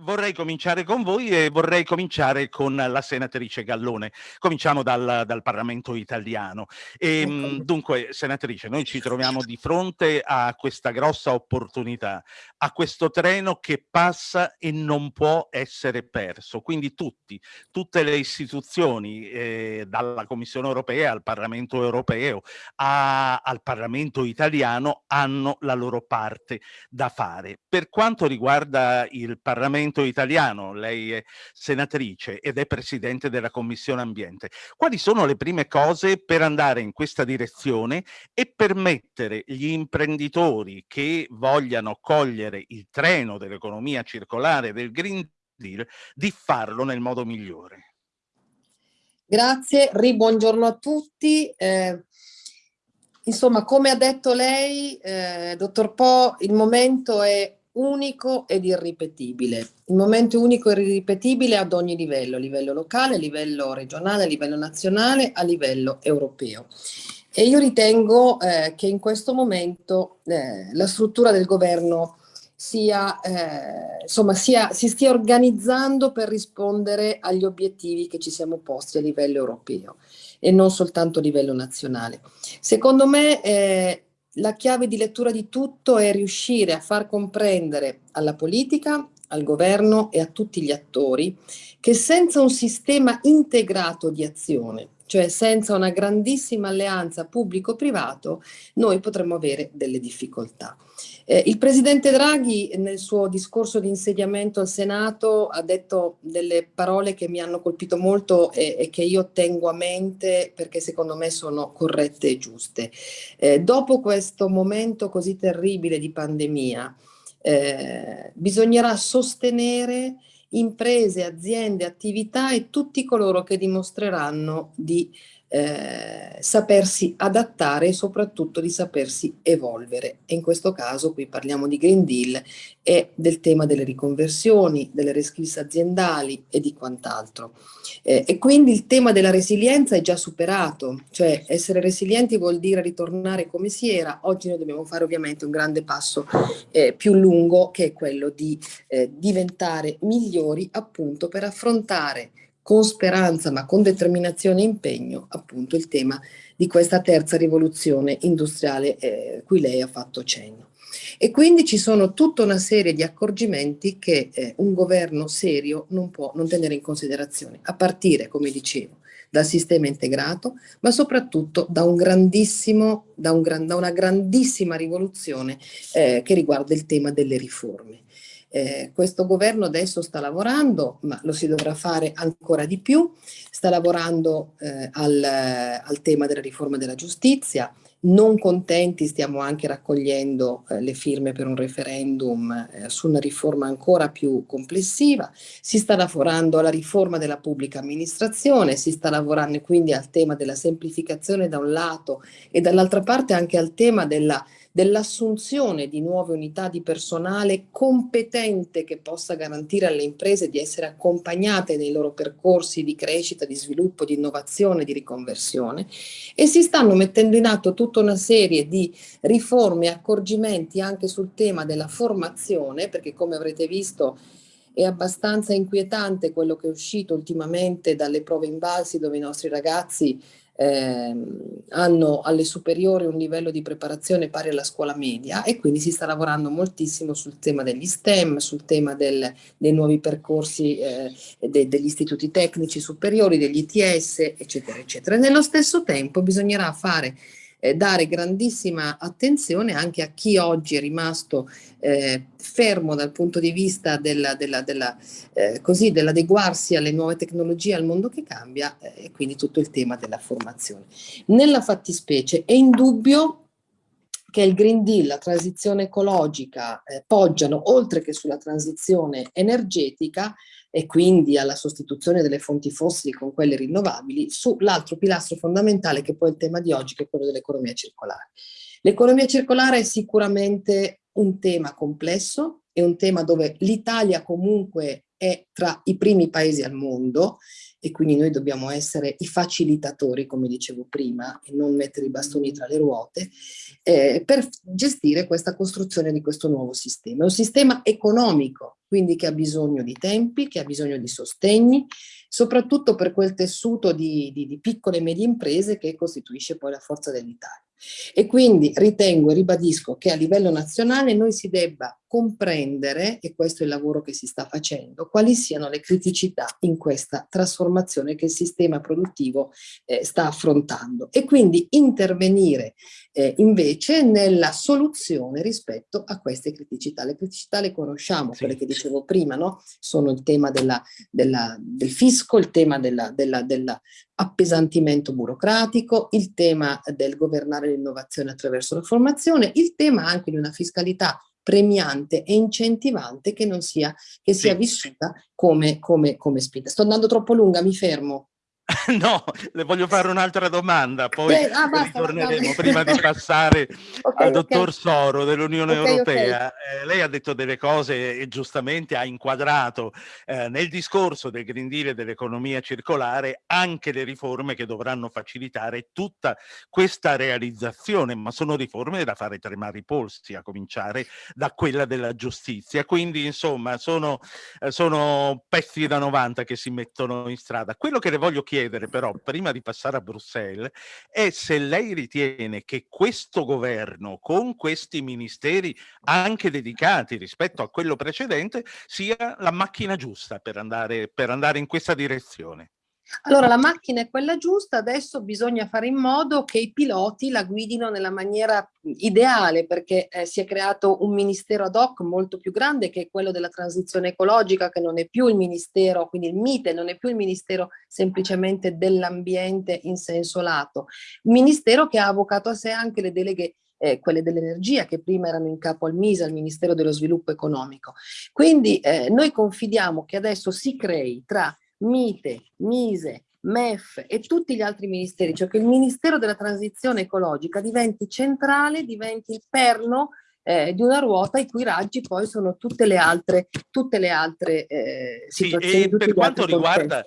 Vorrei cominciare con voi e vorrei cominciare con la senatrice Gallone. Cominciamo dal, dal Parlamento italiano. E, ehm, dunque, senatrice, noi ci troviamo di fronte a questa grossa opportunità, a questo treno che passa e non può essere perso. Quindi tutti, tutte le istituzioni, eh, dalla Commissione europea al Parlamento europeo, a, al Parlamento italiano, hanno la loro parte da fare. Per quanto riguarda il Parlamento Parlamento italiano, lei è senatrice ed è presidente della Commissione Ambiente. Quali sono le prime cose per andare in questa direzione e permettere gli imprenditori che vogliano cogliere il treno dell'economia circolare del Green Deal di farlo nel modo migliore? Grazie, ribuongiorno a tutti. Eh, insomma, come ha detto lei, eh, dottor Po, il momento è unico ed irripetibile. Il momento unico e irripetibile ad ogni livello, a livello locale, a livello regionale, a livello nazionale, a livello europeo. E io ritengo eh, che in questo momento eh, la struttura del governo sia, eh, insomma, sia, si stia organizzando per rispondere agli obiettivi che ci siamo posti a livello europeo e non soltanto a livello nazionale. Secondo me eh, la chiave di lettura di tutto è riuscire a far comprendere alla politica, al governo e a tutti gli attori che senza un sistema integrato di azione cioè senza una grandissima alleanza pubblico-privato, noi potremmo avere delle difficoltà. Eh, il Presidente Draghi nel suo discorso di insediamento al Senato ha detto delle parole che mi hanno colpito molto e, e che io tengo a mente perché secondo me sono corrette e giuste. Eh, dopo questo momento così terribile di pandemia, eh, bisognerà sostenere imprese, aziende, attività e tutti coloro che dimostreranno di eh, sapersi adattare e soprattutto di sapersi evolvere. E in questo caso qui parliamo di Green Deal e del tema delle riconversioni, delle reskills aziendali e di quant'altro. Eh, e quindi il tema della resilienza è già superato, cioè essere resilienti vuol dire ritornare come si era, oggi noi dobbiamo fare ovviamente un grande passo eh, più lungo che è quello di eh, diventare migliori appunto per affrontare con speranza ma con determinazione e impegno appunto il tema di questa terza rivoluzione industriale eh, cui lei ha fatto cenno. E quindi ci sono tutta una serie di accorgimenti che eh, un governo serio non può non tenere in considerazione, a partire, come dicevo, dal sistema integrato, ma soprattutto da, un da, un gran, da una grandissima rivoluzione eh, che riguarda il tema delle riforme. Eh, questo governo adesso sta lavorando, ma lo si dovrà fare ancora di più, sta lavorando eh, al, al, tema della riforma della giustizia, non contenti stiamo anche raccogliendo eh, le firme per un referendum eh, su una riforma ancora più complessiva, si sta lavorando alla riforma della pubblica amministrazione, si sta lavorando quindi al tema della semplificazione da un lato e dall'altra parte anche al tema della dell'assunzione di nuove unità di personale competente che possa garantire alle imprese di essere accompagnate nei loro percorsi di crescita, di sviluppo, di innovazione, di riconversione. E si stanno mettendo in atto tutta una serie di riforme e accorgimenti anche sul tema della formazione perché come avrete visto è abbastanza inquietante quello che è uscito ultimamente dalle prove invalsi dove i nostri ragazzi eh, hanno alle superiori un livello di preparazione pari alla scuola media e quindi si sta lavorando moltissimo sul tema degli STEM, sul tema del, dei nuovi percorsi eh, de, degli istituti tecnici superiori, degli ITS, eccetera, eccetera. E nello stesso tempo bisognerà fare eh, dare grandissima attenzione anche a chi oggi è rimasto eh, fermo dal punto di vista eh, dell'adeguarsi dell alle nuove tecnologie, al mondo che cambia eh, e quindi tutto il tema della formazione. Nella fattispecie è indubbio che il Green Deal, la transizione ecologica eh, poggiano oltre che sulla transizione energetica e quindi alla sostituzione delle fonti fossili con quelle rinnovabili, sull'altro pilastro fondamentale che poi è il tema di oggi, che è quello dell'economia circolare. L'economia circolare è sicuramente un tema complesso, è un tema dove l'Italia comunque è tra i primi paesi al mondo e quindi noi dobbiamo essere i facilitatori, come dicevo prima, e non mettere i bastoni tra le ruote, eh, per gestire questa costruzione di questo nuovo sistema. È un sistema economico, quindi che ha bisogno di tempi, che ha bisogno di sostegni, soprattutto per quel tessuto di, di, di piccole e medie imprese che costituisce poi la forza dell'Italia. E quindi ritengo e ribadisco che a livello nazionale noi si debba comprendere, e questo è il lavoro che si sta facendo, quali siano le criticità in questa trasformazione che il sistema produttivo eh, sta affrontando e quindi intervenire eh, invece nella soluzione rispetto a queste criticità. Le criticità le conosciamo, sì. quelle che dicevo prima, no? sono il tema della, della, del fisco, il tema dell'appesantimento della, burocratico, il tema del governare l'innovazione attraverso la formazione, il tema anche di una fiscalità premiante e incentivante che non sia, che sia vissuta come, come, come spinta. Sto andando troppo lunga, mi fermo. No, le voglio fare un'altra domanda, poi eh, ah, basta, ritorneremo prima di passare okay, al dottor okay. Soro dell'Unione okay, Europea. Eh, lei ha detto delle cose e giustamente ha inquadrato eh, nel discorso del Green Deal e dell'economia circolare anche le riforme che dovranno facilitare tutta questa realizzazione, ma sono riforme da fare tremare i polsi, a cominciare da quella della giustizia. Quindi, insomma, sono, eh, sono pezzi da 90 che si mettono in strada. Quello che le voglio chiedere chiedere però, prima di passare a Bruxelles, è se lei ritiene che questo governo, con questi ministeri anche dedicati rispetto a quello precedente, sia la macchina giusta per andare, per andare in questa direzione. Allora la macchina è quella giusta, adesso bisogna fare in modo che i piloti la guidino nella maniera ideale perché eh, si è creato un ministero ad hoc molto più grande che è quello della transizione ecologica che non è più il ministero, quindi il MITE non è più il ministero semplicemente dell'ambiente in senso lato, un ministero che ha avvocato a sé anche le deleghe eh, quelle dell'energia che prima erano in capo al MISA, al Ministero dello Sviluppo Economico. Quindi eh, noi confidiamo che adesso si crei tra MITE, MISE, MEF e tutti gli altri ministeri, cioè che il Ministero della Transizione Ecologica diventi centrale, diventi il perno eh, di una ruota i cui raggi poi sono tutte le altre, tutte le altre eh, situazioni. Sì, e per quanto riguarda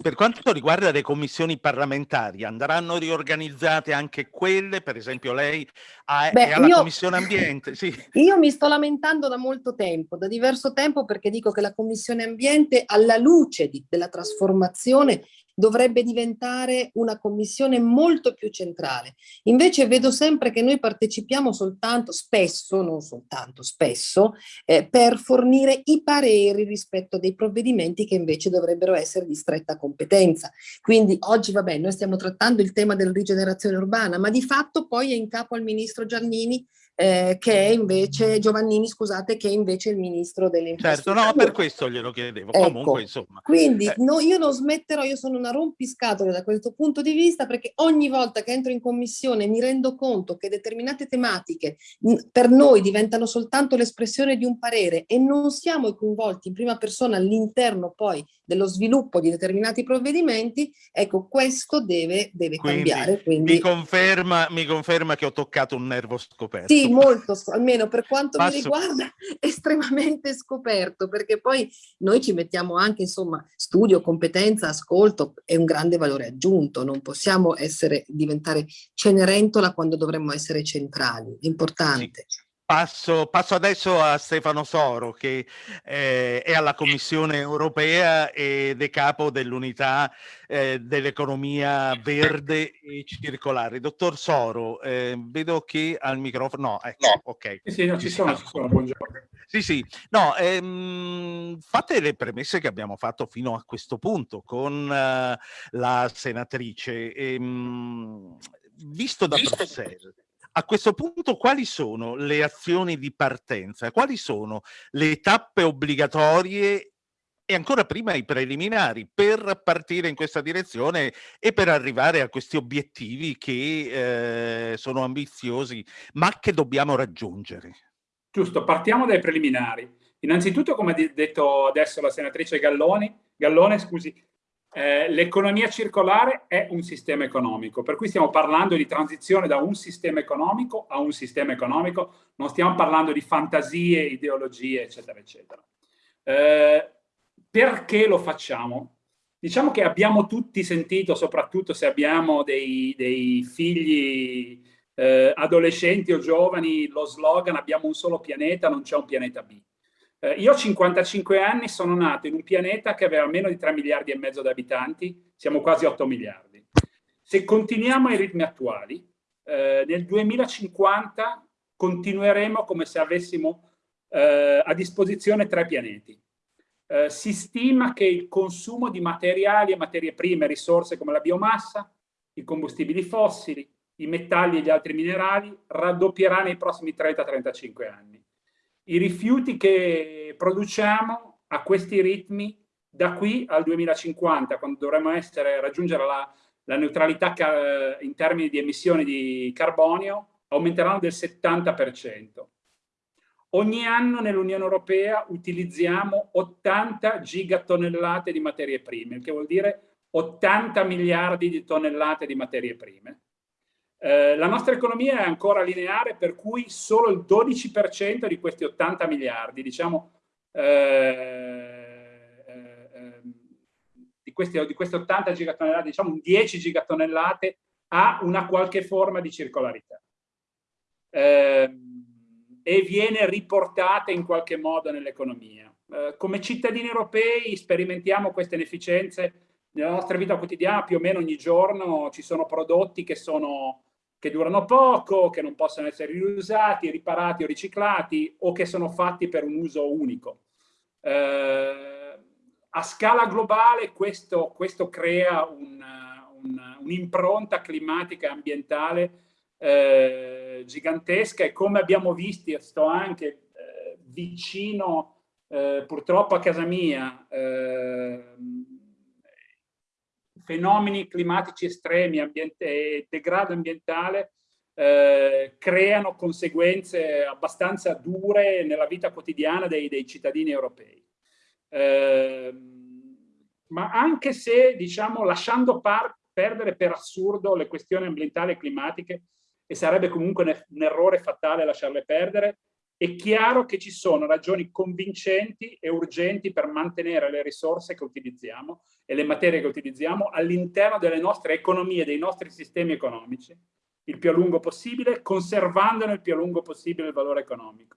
per quanto riguarda le commissioni parlamentari, andranno riorganizzate anche quelle? Per esempio lei ha, Beh, è alla io, Commissione Ambiente? Sì. Io mi sto lamentando da molto tempo, da diverso tempo, perché dico che la Commissione Ambiente, alla luce di, della trasformazione dovrebbe diventare una commissione molto più centrale. Invece vedo sempre che noi partecipiamo soltanto, spesso, non soltanto, spesso, eh, per fornire i pareri rispetto a dei provvedimenti che invece dovrebbero essere di stretta competenza. Quindi oggi, vabbè, noi stiamo trattando il tema della rigenerazione urbana, ma di fatto poi è in capo al ministro Giannini eh, che è invece Giovannini, scusate, che è invece il ministro delle. Certo, no, per questo glielo chiedevo. Ecco, Comunque, insomma. Quindi eh. no, io non smetterò, io sono una rompiscatole da questo punto di vista, perché ogni volta che entro in commissione mi rendo conto che determinate tematiche per noi diventano soltanto l'espressione di un parere e non siamo coinvolti in prima persona all'interno poi dello sviluppo di determinati provvedimenti, ecco, questo deve, deve quindi, cambiare. Quindi... Mi, conferma, mi conferma che ho toccato un nervo scoperto. Sì, molto, almeno per quanto Passo. mi riguarda, estremamente scoperto, perché poi noi ci mettiamo anche, insomma, studio, competenza, ascolto, è un grande valore aggiunto, non possiamo essere, diventare cenerentola quando dovremmo essere centrali, è importante. Sì. Passo, passo, adesso a Stefano Soro che eh, è alla Commissione europea ed è capo dell'unità eh, dell'economia verde e circolare. Dottor Soro, eh, vedo che al microfono... No, ecco, no. ok. Sì, sì, no, ci sono, ci sono, buongiorno. Sì, sì, no, ehm, fate le premesse che abbiamo fatto fino a questo punto con uh, la senatrice. Ehm, visto da Bruxelles, a questo punto quali sono le azioni di partenza? Quali sono le tappe obbligatorie e ancora prima i preliminari per partire in questa direzione e per arrivare a questi obiettivi che eh, sono ambiziosi ma che dobbiamo raggiungere? Giusto, partiamo dai preliminari. Innanzitutto, come ha detto adesso la senatrice Galloni, Gallone, scusi, eh, l'economia circolare è un sistema economico, per cui stiamo parlando di transizione da un sistema economico a un sistema economico, non stiamo parlando di fantasie, ideologie, eccetera, eccetera. Eh, perché lo facciamo? Diciamo che abbiamo tutti sentito, soprattutto se abbiamo dei, dei figli eh, adolescenti o giovani, lo slogan abbiamo un solo pianeta, non c'è un pianeta B. Eh, io ho 55 anni, sono nato in un pianeta che aveva meno di 3 miliardi e mezzo di abitanti, siamo quasi 8 miliardi. Se continuiamo ai ritmi attuali, eh, nel 2050 continueremo come se avessimo eh, a disposizione tre pianeti. Eh, si stima che il consumo di materiali e materie prime, risorse come la biomassa, i combustibili fossili, i metalli e gli altri minerali raddoppierà nei prossimi 30-35 anni. I rifiuti che produciamo a questi ritmi da qui al 2050, quando dovremo essere, raggiungere la, la neutralità in termini di emissioni di carbonio, aumenteranno del 70%. Ogni anno nell'Unione Europea utilizziamo 80 gigatonnellate di materie prime, il che vuol dire 80 miliardi di tonnellate di materie prime. Eh, la nostra economia è ancora lineare, per cui solo il 12% di questi 80 miliardi, diciamo, eh, eh, ehm, di, questi, di queste 80 gigatonnellate, diciamo un 10 gigatonnellate, ha una qualche forma di circolarità. Ehm, e viene riportata in qualche modo nell'economia. Eh, come cittadini europei sperimentiamo queste inefficienze nella nostra vita quotidiana più o meno ogni giorno ci sono prodotti che sono che durano poco, che non possono essere riusati, riparati o riciclati o che sono fatti per un uso unico. Eh, a scala globale questo, questo crea un'impronta un, un climatica e ambientale eh, gigantesca e come abbiamo visto anche eh, vicino eh, purtroppo a casa mia ehm, fenomeni climatici estremi e degrado ambientale eh, creano conseguenze abbastanza dure nella vita quotidiana dei, dei cittadini europei. Eh, ma anche se, diciamo, lasciando perdere per assurdo le questioni ambientali e climatiche, e sarebbe comunque un errore fatale lasciarle perdere, è chiaro che ci sono ragioni convincenti e urgenti per mantenere le risorse che utilizziamo e le materie che utilizziamo all'interno delle nostre economie, dei nostri sistemi economici, il più a lungo possibile, conservandone il più a lungo possibile il valore economico.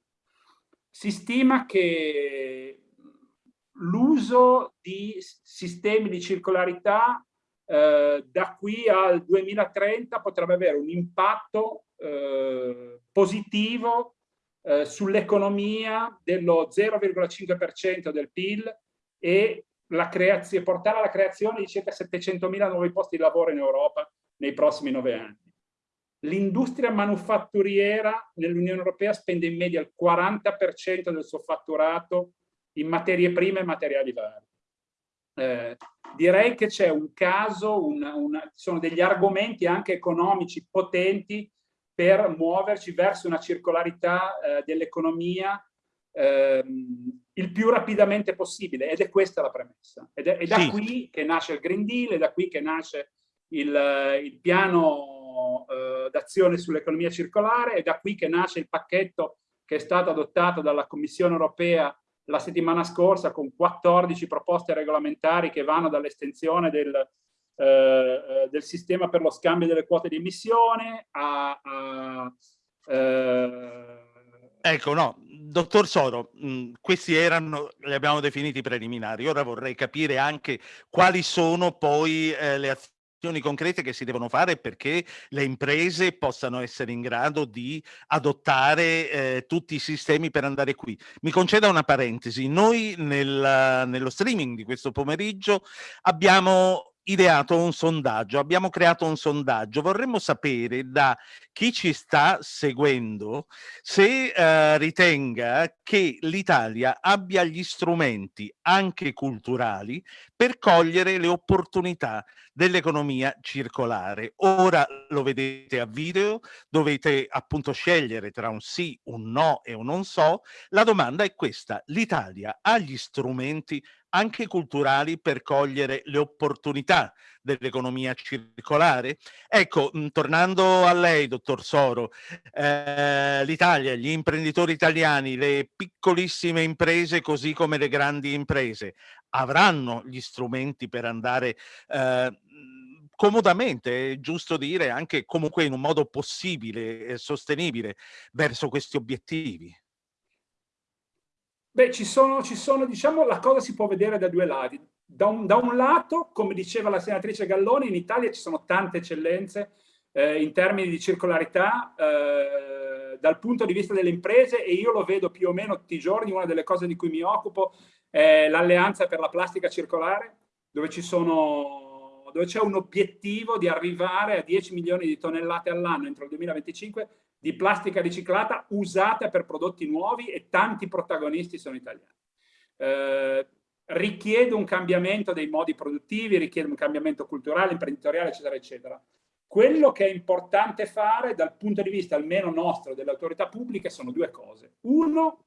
Si stima che l'uso di sistemi di circolarità eh, da qui al 2030 potrebbe avere un impatto eh, positivo eh, sull'economia dello 0,5% del PIL e portare alla creazione di circa 700.000 nuovi posti di lavoro in Europa nei prossimi nove anni. L'industria manufatturiera nell'Unione Europea spende in media il 40% del suo fatturato in materie prime e materiali vari. Eh, direi che c'è un caso, una, una, sono degli argomenti anche economici potenti per muoverci verso una circolarità eh, dell'economia ehm, il più rapidamente possibile ed è questa la premessa. Ed è, è da sì. qui che nasce il Green Deal, è da qui che nasce il, il piano eh, d'azione sull'economia circolare, è da qui che nasce il pacchetto che è stato adottato dalla Commissione europea la settimana scorsa con 14 proposte regolamentari che vanno dall'estensione del, eh, eh, del sistema per lo scambio delle quote di emissione a... a eh... Ecco, no, dottor Soro, mh, questi erano, li abbiamo definiti preliminari, ora vorrei capire anche quali sono poi eh, le azioni concrete che si devono fare perché le imprese possano essere in grado di adottare eh, tutti i sistemi per andare qui. Mi conceda una parentesi, noi nel, nello streaming di questo pomeriggio abbiamo ideato un sondaggio, abbiamo creato un sondaggio, vorremmo sapere da chi ci sta seguendo se eh, ritenga che l'Italia abbia gli strumenti anche culturali per cogliere le opportunità dell'economia circolare. Ora lo vedete a video, dovete appunto scegliere tra un sì, un no e un non so. La domanda è questa, l'Italia ha gli strumenti anche culturali per cogliere le opportunità dell'economia circolare? Ecco, mh, tornando a lei, dottor Soro, eh, l'Italia, gli imprenditori italiani, le piccolissime imprese così come le grandi imprese avranno gli strumenti per andare eh, comodamente, è giusto dire, anche comunque in un modo possibile e sostenibile verso questi obiettivi? Beh, ci sono, ci sono, diciamo, la cosa si può vedere da due lati. Da un, da un lato, come diceva la senatrice Galloni, in Italia ci sono tante eccellenze eh, in termini di circolarità eh, dal punto di vista delle imprese e io lo vedo più o meno tutti i giorni, una delle cose di cui mi occupo è l'alleanza per la plastica circolare, dove ci sono dove c'è un obiettivo di arrivare a 10 milioni di tonnellate all'anno entro il 2025 di plastica riciclata usata per prodotti nuovi e tanti protagonisti sono italiani. Eh, richiede un cambiamento dei modi produttivi, richiede un cambiamento culturale, imprenditoriale, eccetera, eccetera. Quello che è importante fare dal punto di vista almeno nostro, delle autorità pubbliche, sono due cose. Uno,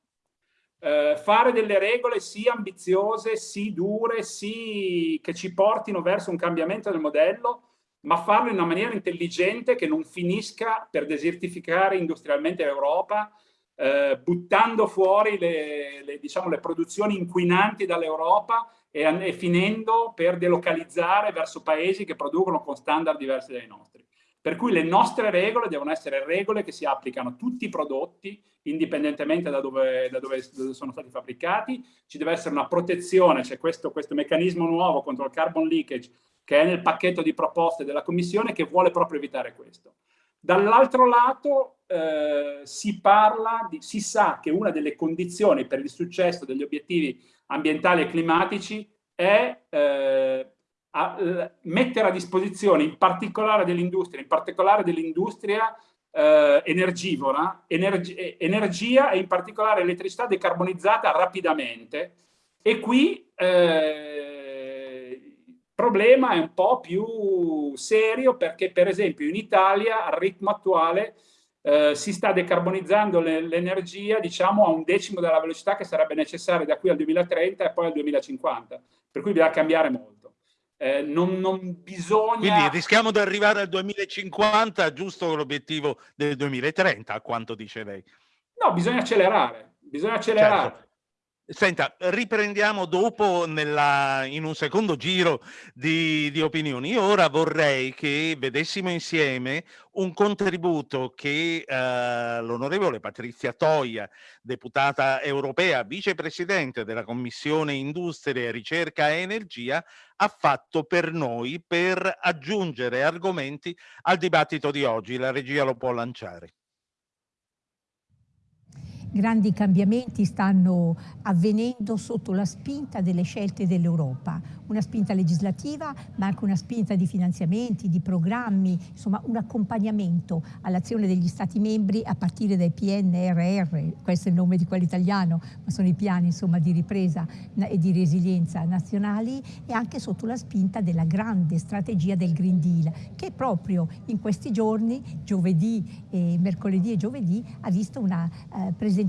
eh, fare delle regole sì ambiziose, sì dure, sì che ci portino verso un cambiamento del modello, ma farlo in una maniera intelligente che non finisca per desertificare industrialmente l'Europa, eh, buttando fuori le, le, diciamo, le produzioni inquinanti dall'Europa e, e, finendo per delocalizzare verso paesi che producono con standard diversi dai nostri. Per cui le nostre regole devono essere regole che si applicano a tutti i prodotti, indipendentemente da dove, da dove, sono stati fabbricati. Ci deve essere una protezione, c'è questo, questo meccanismo nuovo contro il carbon leakage che è nel pacchetto di proposte della Commissione che vuole proprio evitare questo. Dall'altro lato eh, si parla, di, si sa che una delle condizioni per il successo degli obiettivi ambientali e climatici è eh, a, eh, mettere a disposizione in particolare dell'industria, in particolare dell'industria eh, energivora, energi energia e in particolare elettricità decarbonizzata rapidamente. E qui eh, problema è un po' più serio perché per esempio in Italia al ritmo attuale eh, si sta decarbonizzando l'energia diciamo a un decimo della velocità che sarebbe necessaria da qui al 2030 e poi al 2050 per cui bisogna cambiare molto eh, non, non, bisogna quindi rischiamo di arrivare al 2050 giusto con l'obiettivo del 2030 a quanto dice lei no bisogna accelerare bisogna accelerare certo. Senta, riprendiamo dopo nella, in un secondo giro di, di, opinioni. Io ora vorrei che vedessimo insieme un contributo che eh, l'onorevole Patrizia Toia, deputata europea, vicepresidente della Commissione Industria, Ricerca e Energia, ha fatto per noi per aggiungere argomenti al dibattito di oggi. La regia lo può lanciare grandi cambiamenti stanno avvenendo sotto la spinta delle scelte dell'Europa, una spinta legislativa ma anche una spinta di finanziamenti, di programmi, insomma un accompagnamento all'azione degli Stati membri a partire dai PNRR, questo è il nome di quello italiano, ma sono i piani insomma, di ripresa e di resilienza nazionali e anche sotto la spinta della grande strategia del Green Deal che proprio in questi giorni, giovedì, e mercoledì e giovedì, ha visto una eh, presentazione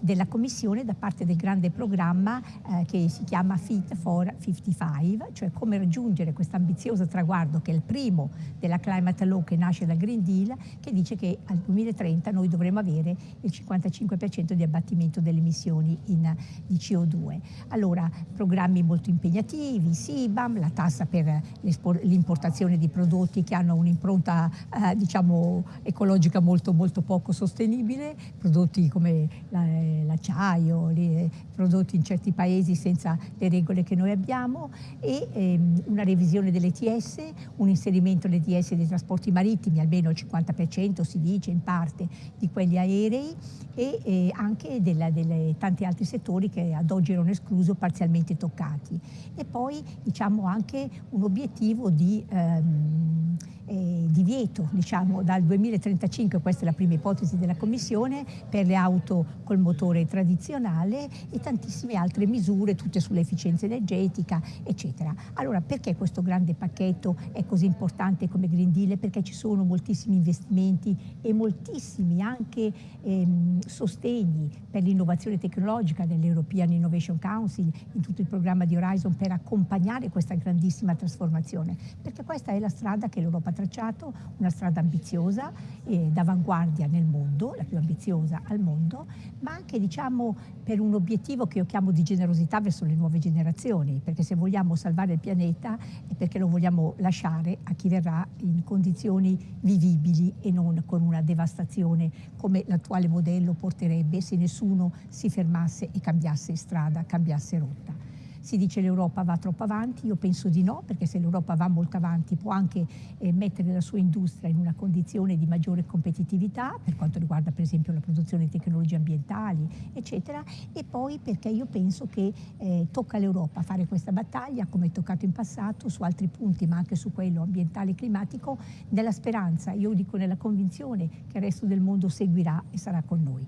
della Commissione da parte del grande programma eh, che si chiama Fit for 55, cioè come raggiungere questo ambizioso traguardo che è il primo della Climate Law che nasce dal Green Deal, che dice che al 2030 noi dovremo avere il 55% di abbattimento delle emissioni in, di CO2. Allora, programmi molto impegnativi, SIBAM, la tassa per l'importazione di prodotti che hanno un'impronta eh, diciamo ecologica molto, molto poco sostenibile, prodotti come l'acciaio, la, prodotti in certi paesi senza le regole che noi abbiamo, e ehm, una revisione dell'ETS, un inserimento nell'ETS dei trasporti marittimi, almeno il 50% si dice in parte di quelli aerei e eh, anche dei tanti altri settori che ad oggi erano esclusi o parzialmente toccati. E poi diciamo anche un obiettivo di ehm, eh, divieto diciamo, dal 2035, questa è la prima ipotesi della Commissione, per le auto col motore tradizionale e tantissime altre misure, tutte sull'efficienza energetica, eccetera. Allora, perché questo grande pacchetto è così importante come Green Deal? Perché ci sono moltissimi investimenti e moltissimi anche ehm, sostegni per l'innovazione tecnologica dell'European Innovation Council, in tutto il programma di Horizon per accompagnare questa grandissima trasformazione, perché questa è la strada che l'Europa tracciato una strada ambiziosa eh, d'avanguardia nel mondo, la più ambiziosa al mondo, ma anche diciamo per un obiettivo che io chiamo di generosità verso le nuove generazioni, perché se vogliamo salvare il pianeta è perché lo vogliamo lasciare a chi verrà in condizioni vivibili e non con una devastazione come l'attuale modello porterebbe se nessuno si fermasse e cambiasse strada, cambiasse rotta. Si dice l'Europa va troppo avanti, io penso di no, perché se l'Europa va molto avanti può anche eh, mettere la sua industria in una condizione di maggiore competitività, per quanto riguarda per esempio la produzione di tecnologie ambientali, eccetera, e poi perché io penso che eh, tocca all'Europa fare questa battaglia, come è toccato in passato, su altri punti, ma anche su quello ambientale e climatico, nella speranza, io dico nella convinzione che il resto del mondo seguirà e sarà con noi.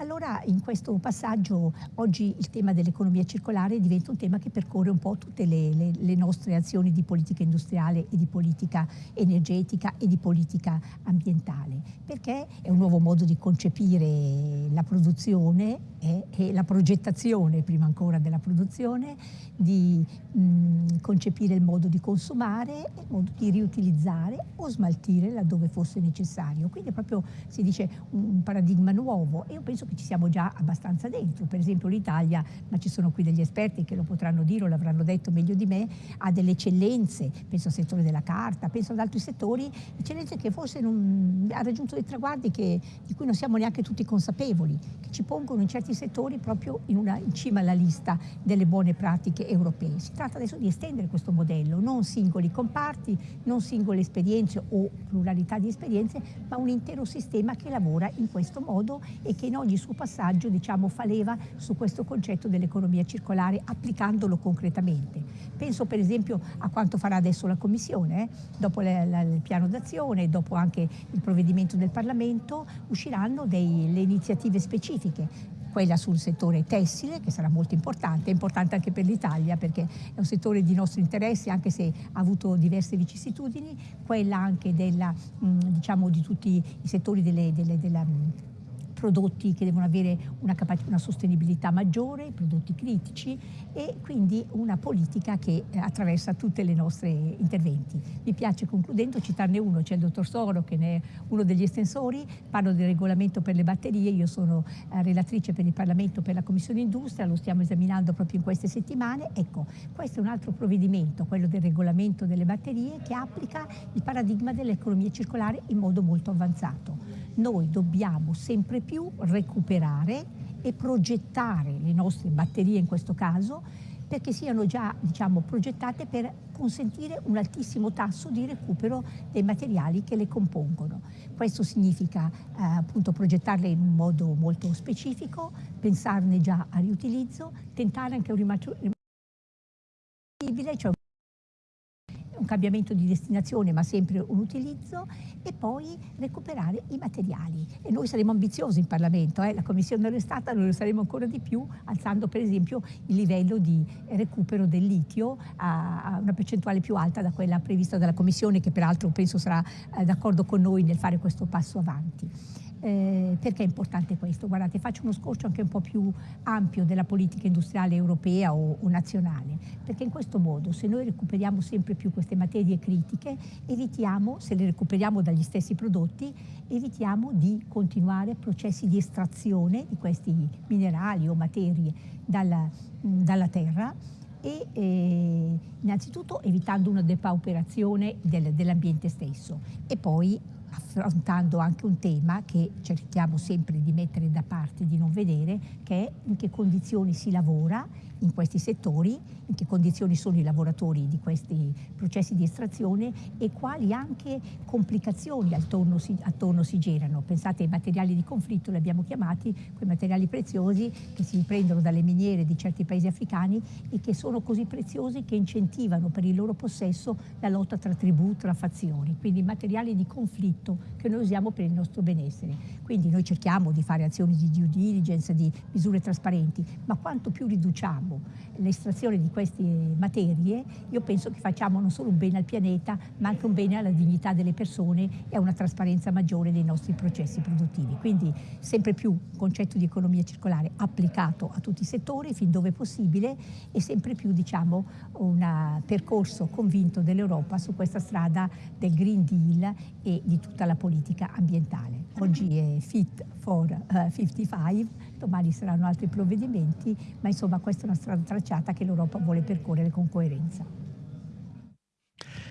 Allora in questo passaggio oggi il tema dell'economia circolare diventa un tema che percorre un po' tutte le, le, le, nostre azioni di politica industriale e di politica energetica e di politica ambientale, perché è un nuovo modo di concepire la produzione e, e la progettazione, prima ancora della produzione, di mh, concepire il modo di consumare, il modo di riutilizzare o smaltire laddove fosse necessario. Quindi è proprio, si dice, un paradigma nuovo e io penso che ci siamo già abbastanza dentro. Per esempio l'Italia, ma ci sono qui degli esperti che lo potranno dire o l'avranno detto meglio di me, ha delle eccellenze, penso al settore della carta, penso ad altri settori, eccellenze che forse non, ha raggiunto dei traguardi che, di cui non siamo neanche tutti consapevoli, che ci pongono in certi settori proprio in, una, in cima alla lista delle buone pratiche europee. Si tratta adesso di estendere questo modello, non singoli comparti, non singole esperienze o pluralità di esperienze, ma un intero sistema che lavora in questo modo e che in ogni suo passaggio diciamo, fa leva su questo concetto dell'economia circolare applicandolo concretamente. Penso per esempio a quanto farà adesso la Commissione, eh? dopo le, la, il piano d'azione, dopo anche il provvedimento del Parlamento, usciranno delle iniziative specifiche quella sul settore tessile che sarà molto importante, è importante anche per l'Italia perché è un settore di nostro interesse anche se ha avuto diverse vicissitudini, quella anche della, diciamo, di tutti i settori delle, delle, della prodotti che devono avere una, una sostenibilità maggiore, prodotti critici e quindi una politica che eh, attraversa tutti i nostri interventi. Mi piace concludendo citarne uno, c'è il dottor Soro che ne è uno degli estensori, parlo del regolamento per le batterie, io sono eh, relatrice per il Parlamento per la Commissione Industria, lo stiamo esaminando proprio in queste settimane. Ecco, questo è un altro provvedimento, quello del regolamento delle batterie che applica il paradigma dell'economia circolare in modo molto avanzato. Noi dobbiamo sempre più recuperare e progettare le nostre batterie in questo caso perché siano già diciamo, progettate per consentire un altissimo tasso di recupero dei materiali che le compongono. Questo significa eh, appunto progettarle in un modo molto specifico, pensarne già a riutilizzo, tentare anche un rimasto cioè un cambiamento di destinazione ma sempre un utilizzo e poi recuperare i materiali. E noi saremo ambiziosi in Parlamento, eh? la Commissione è stata, noi lo saremo ancora di più, alzando per esempio il livello di recupero del litio a, una percentuale più alta da quella prevista dalla Commissione che peraltro penso sarà eh, d'accordo con noi nel fare questo passo avanti. Eh, perché è importante questo? Guardate, faccio uno scorcio anche un po' più ampio della politica industriale europea o, o, nazionale, perché in questo modo se noi recuperiamo sempre più queste materie critiche, evitiamo, se le recuperiamo dagli stessi prodotti, evitiamo di continuare processi di estrazione di questi minerali o materie dalla, dalla terra e eh, innanzitutto evitando una depauperazione del, dell'ambiente stesso e poi affrontando anche un tema che cerchiamo sempre di mettere da parte, di non vedere, che è in che condizioni si lavora in questi settori, in che condizioni sono i lavoratori di questi processi di estrazione e quali anche complicazioni attorno si, attorno si generano. Pensate ai materiali di conflitto, li abbiamo chiamati, quei materiali preziosi che si prendono dalle miniere di certi paesi africani e che sono così preziosi che incentivano per il loro possesso la lotta tra tribù, tra fazioni. Quindi materiali di conflitto che noi usiamo per il nostro benessere. Quindi noi cerchiamo di fare azioni di due diligence, di misure trasparenti, ma quanto più riduciamo l'estrazione di queste materie, io penso che facciamo non solo un bene al pianeta, ma anche un bene alla dignità delle persone e a una trasparenza maggiore dei nostri processi produttivi. Quindi sempre più concetto di economia circolare applicato a tutti i settori fin dove possibile e sempre più diciamo un percorso convinto dell'Europa su questa strada del Green Deal e di tutta la politica ambientale. Oggi è Fit for uh, 55, domani saranno altri provvedimenti, ma insomma questa è una strada tracciata che l'Europa vuole percorrere con coerenza.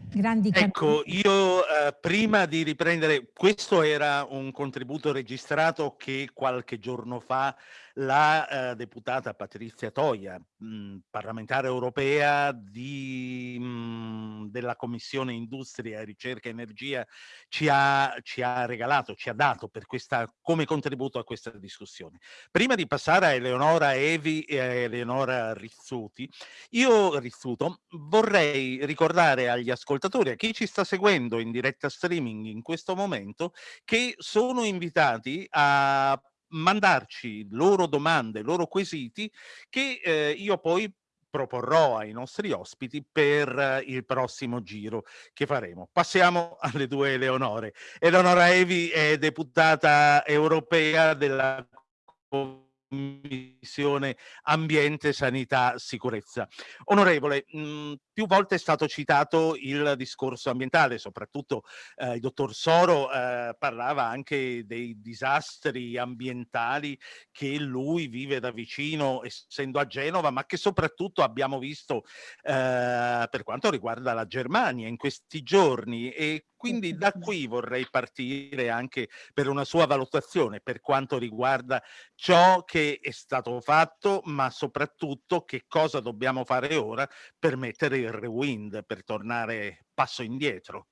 Grandi ecco, io eh, prima di riprendere, questo era un contributo registrato che qualche giorno fa la eh, deputata Patrizia Toia, mh, parlamentare europea di, mh, della Commissione Industria, Ricerca e Energia, ci ha, ci ha regalato, ci ha dato questa, come contributo a questa discussione. Prima di passare a Eleonora Evi e a Eleonora Rizzuti, io Rizzuto vorrei ricordare agli ascoltatori, a chi ci sta seguendo in diretta streaming in questo momento, che sono invitati a mandarci loro domande, loro quesiti che eh, io poi proporrò ai nostri ospiti per il prossimo giro che faremo. Passiamo alle due Eleonore. Eleonora Evi è deputata europea della Commissione Ambiente, Sanità, Sicurezza. Onorevole, mh, mhmm, più volte è stato citato il discorso ambientale, soprattutto eh, il dottor Soro eh, parlava anche dei disastri ambientali che lui vive da vicino, essendo a Genova, ma che soprattutto abbiamo visto eh, per quanto riguarda la Germania in questi giorni. E quindi da qui vorrei partire anche per una sua valutazione per quanto riguarda ciò che è stato fatto, ma soprattutto che cosa dobbiamo fare ora per mettere il rewind, per tornare passo indietro.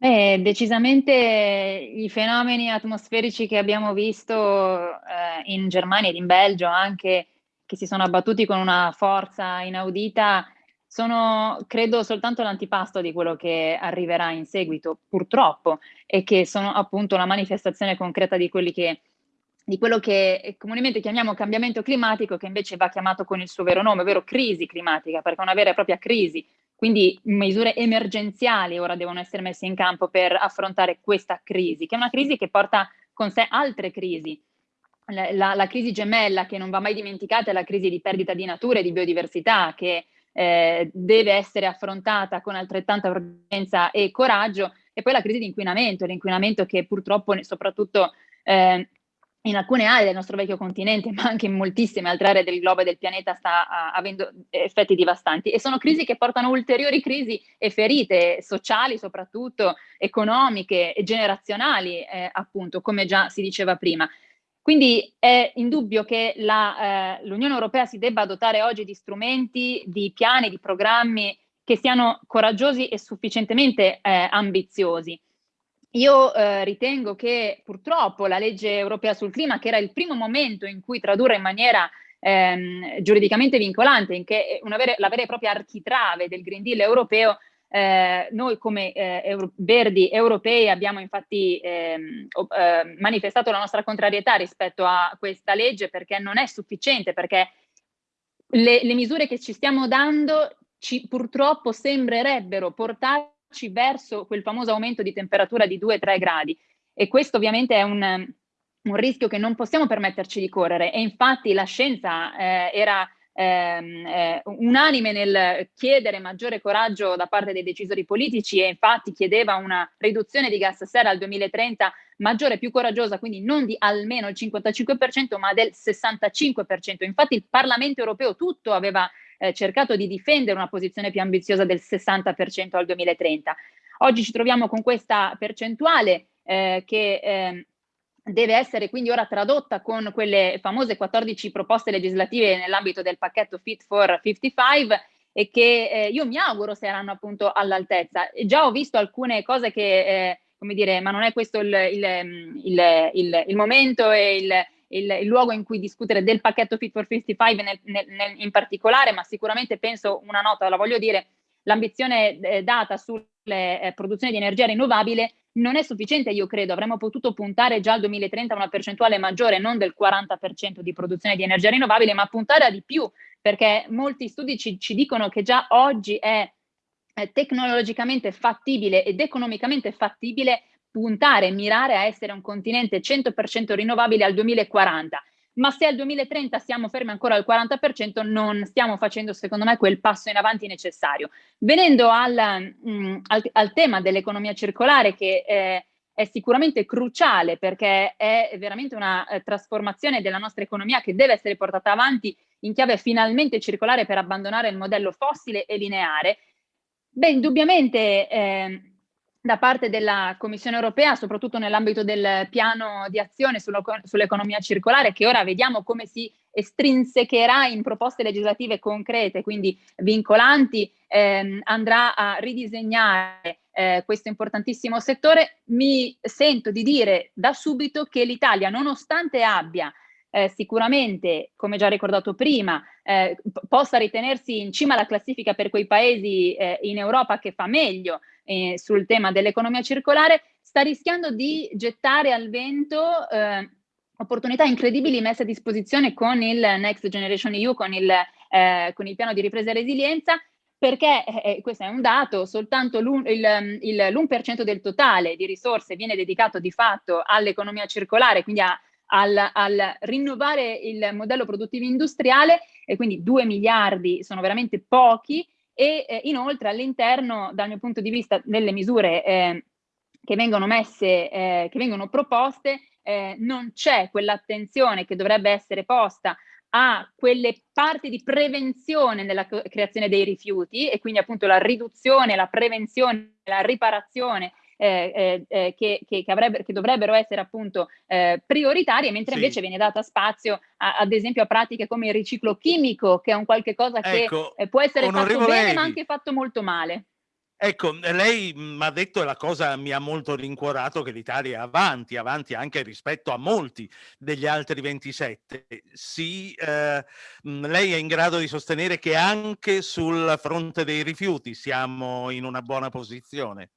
Eh, decisamente i fenomeni atmosferici che abbiamo visto eh, in Germania ed in Belgio anche, che si sono abbattuti con una forza inaudita, sono credo soltanto l'antipasto di quello che arriverà in seguito, purtroppo, e che sono appunto la manifestazione concreta di, che, di quello che comunemente chiamiamo cambiamento climatico, che invece va chiamato con il suo vero nome, ovvero crisi climatica, perché è una vera e propria crisi. Quindi misure emergenziali ora devono essere messe in campo per affrontare questa crisi, che è una crisi che porta con sé altre crisi. La, la, la crisi gemella che non va mai dimenticata è la crisi di perdita di natura e di biodiversità, che eh, deve essere affrontata con altrettanta urgenza e coraggio, e poi la crisi di inquinamento, l'inquinamento che purtroppo soprattutto eh, in alcune aree del nostro vecchio continente, ma anche in moltissime altre aree del globo e del pianeta sta uh, avendo effetti devastanti e sono crisi che portano ulteriori crisi e ferite sociali soprattutto, economiche e generazionali eh, appunto, come già si diceva prima. Quindi è indubbio che eh, l'Unione Europea si debba dotare oggi di strumenti, di piani, di programmi che siano coraggiosi e sufficientemente eh, ambiziosi. Io eh, ritengo che purtroppo la legge europea sul clima, che era il primo momento in cui tradurre in maniera ehm, giuridicamente vincolante, in che vera, la vera e propria architrave del Green Deal europeo, eh, noi come eh, Euro Verdi europei abbiamo infatti ehm, eh, manifestato la nostra contrarietà rispetto a questa legge perché non è sufficiente, perché le, le misure che ci stiamo dando ci, purtroppo sembrerebbero portarci verso quel famoso aumento di temperatura di 2-3 gradi e questo ovviamente è un, un, rischio che non possiamo permetterci di correre e infatti la scienza eh, era ehm, eh, unanime nel chiedere maggiore coraggio da parte dei decisori politici e infatti chiedeva una riduzione di gas serra al 2030 maggiore, più coraggiosa, quindi non di almeno il 55% ma del 65%. Infatti il Parlamento europeo tutto aveva eh, cercato di difendere una posizione più ambiziosa del 60% al 2030. Oggi ci troviamo con questa percentuale eh, che eh, deve essere quindi ora tradotta con quelle famose 14 proposte legislative nell'ambito del pacchetto Fit for 55 e che eh, io mi auguro saranno appunto all'altezza. Già ho visto alcune cose che, eh, come dire, ma non è questo il, il, il, il momento e il, luogo in cui discutere del pacchetto Fit for 55 nel, nel, nel, in particolare, ma sicuramente penso una nota, la voglio dire, l'ambizione eh, data sul eh, produzione di energia rinnovabile non è sufficiente, io credo, avremmo potuto puntare già al 2030 a una percentuale maggiore, non del 40% di produzione di energia rinnovabile, ma puntare a di più, perché molti studi ci, ci dicono che già oggi è tecnologicamente fattibile ed economicamente fattibile puntare, mirare a essere un continente 100% rinnovabile al 2040 ma se al 2030 siamo fermi ancora al 40% non stiamo facendo secondo me quel passo in avanti necessario. Venendo al, mh, mm, al, al tema dell'economia circolare che eh, è sicuramente cruciale perché è veramente una eh, trasformazione della nostra economia che deve essere portata avanti in chiave finalmente circolare per abbandonare il modello fossile e lineare, beh indubbiamente eh, da parte della Commissione europea, soprattutto nell'ambito del piano di azione sull'economia circolare, che ora vediamo come si estrinsecherà in proposte legislative concrete, quindi vincolanti, ehm, andrà a ridisegnare eh, questo importantissimo settore, mi sento di dire da subito che l'Italia, nonostante abbia eh, sicuramente, come già ricordato prima, eh, possa ritenersi in cima alla classifica per quei paesi eh, in Europa che fa meglio eh, sul tema dell'economia circolare, sta rischiando di gettare al vento eh, opportunità incredibili messe a disposizione con il Next Generation EU, con il, eh, con il piano di ripresa e resilienza, perché, eh, eh questo è un dato, soltanto l'1% del totale di risorse viene dedicato di fatto all'economia circolare, quindi a, al, al, rinnovare il modello produttivo industriale, e quindi 2 miliardi sono veramente pochi, e eh, inoltre all'interno, dal mio punto di vista, delle misure eh, che vengono messe, eh, che vengono proposte, eh, non c'è quell'attenzione che dovrebbe essere posta a quelle parti di prevenzione nella creazione dei rifiuti e quindi appunto la riduzione, la prevenzione, la riparazione eh, eh, eh, che, che, che, che, dovrebbero essere appunto eh, prioritarie, mentre sì. invece viene data spazio a, ad esempio a pratiche come il riciclo chimico, che è un qualche cosa che ecco, eh, può essere fatto bene Evi. ma anche fatto molto male. Ecco, lei mi ha detto, e la cosa mi ha molto rincuorato, che l'Italia è avanti, avanti anche rispetto a molti degli altri 27. Sì, eh, lei è in grado di sostenere che anche sul fronte dei rifiuti siamo in una buona posizione?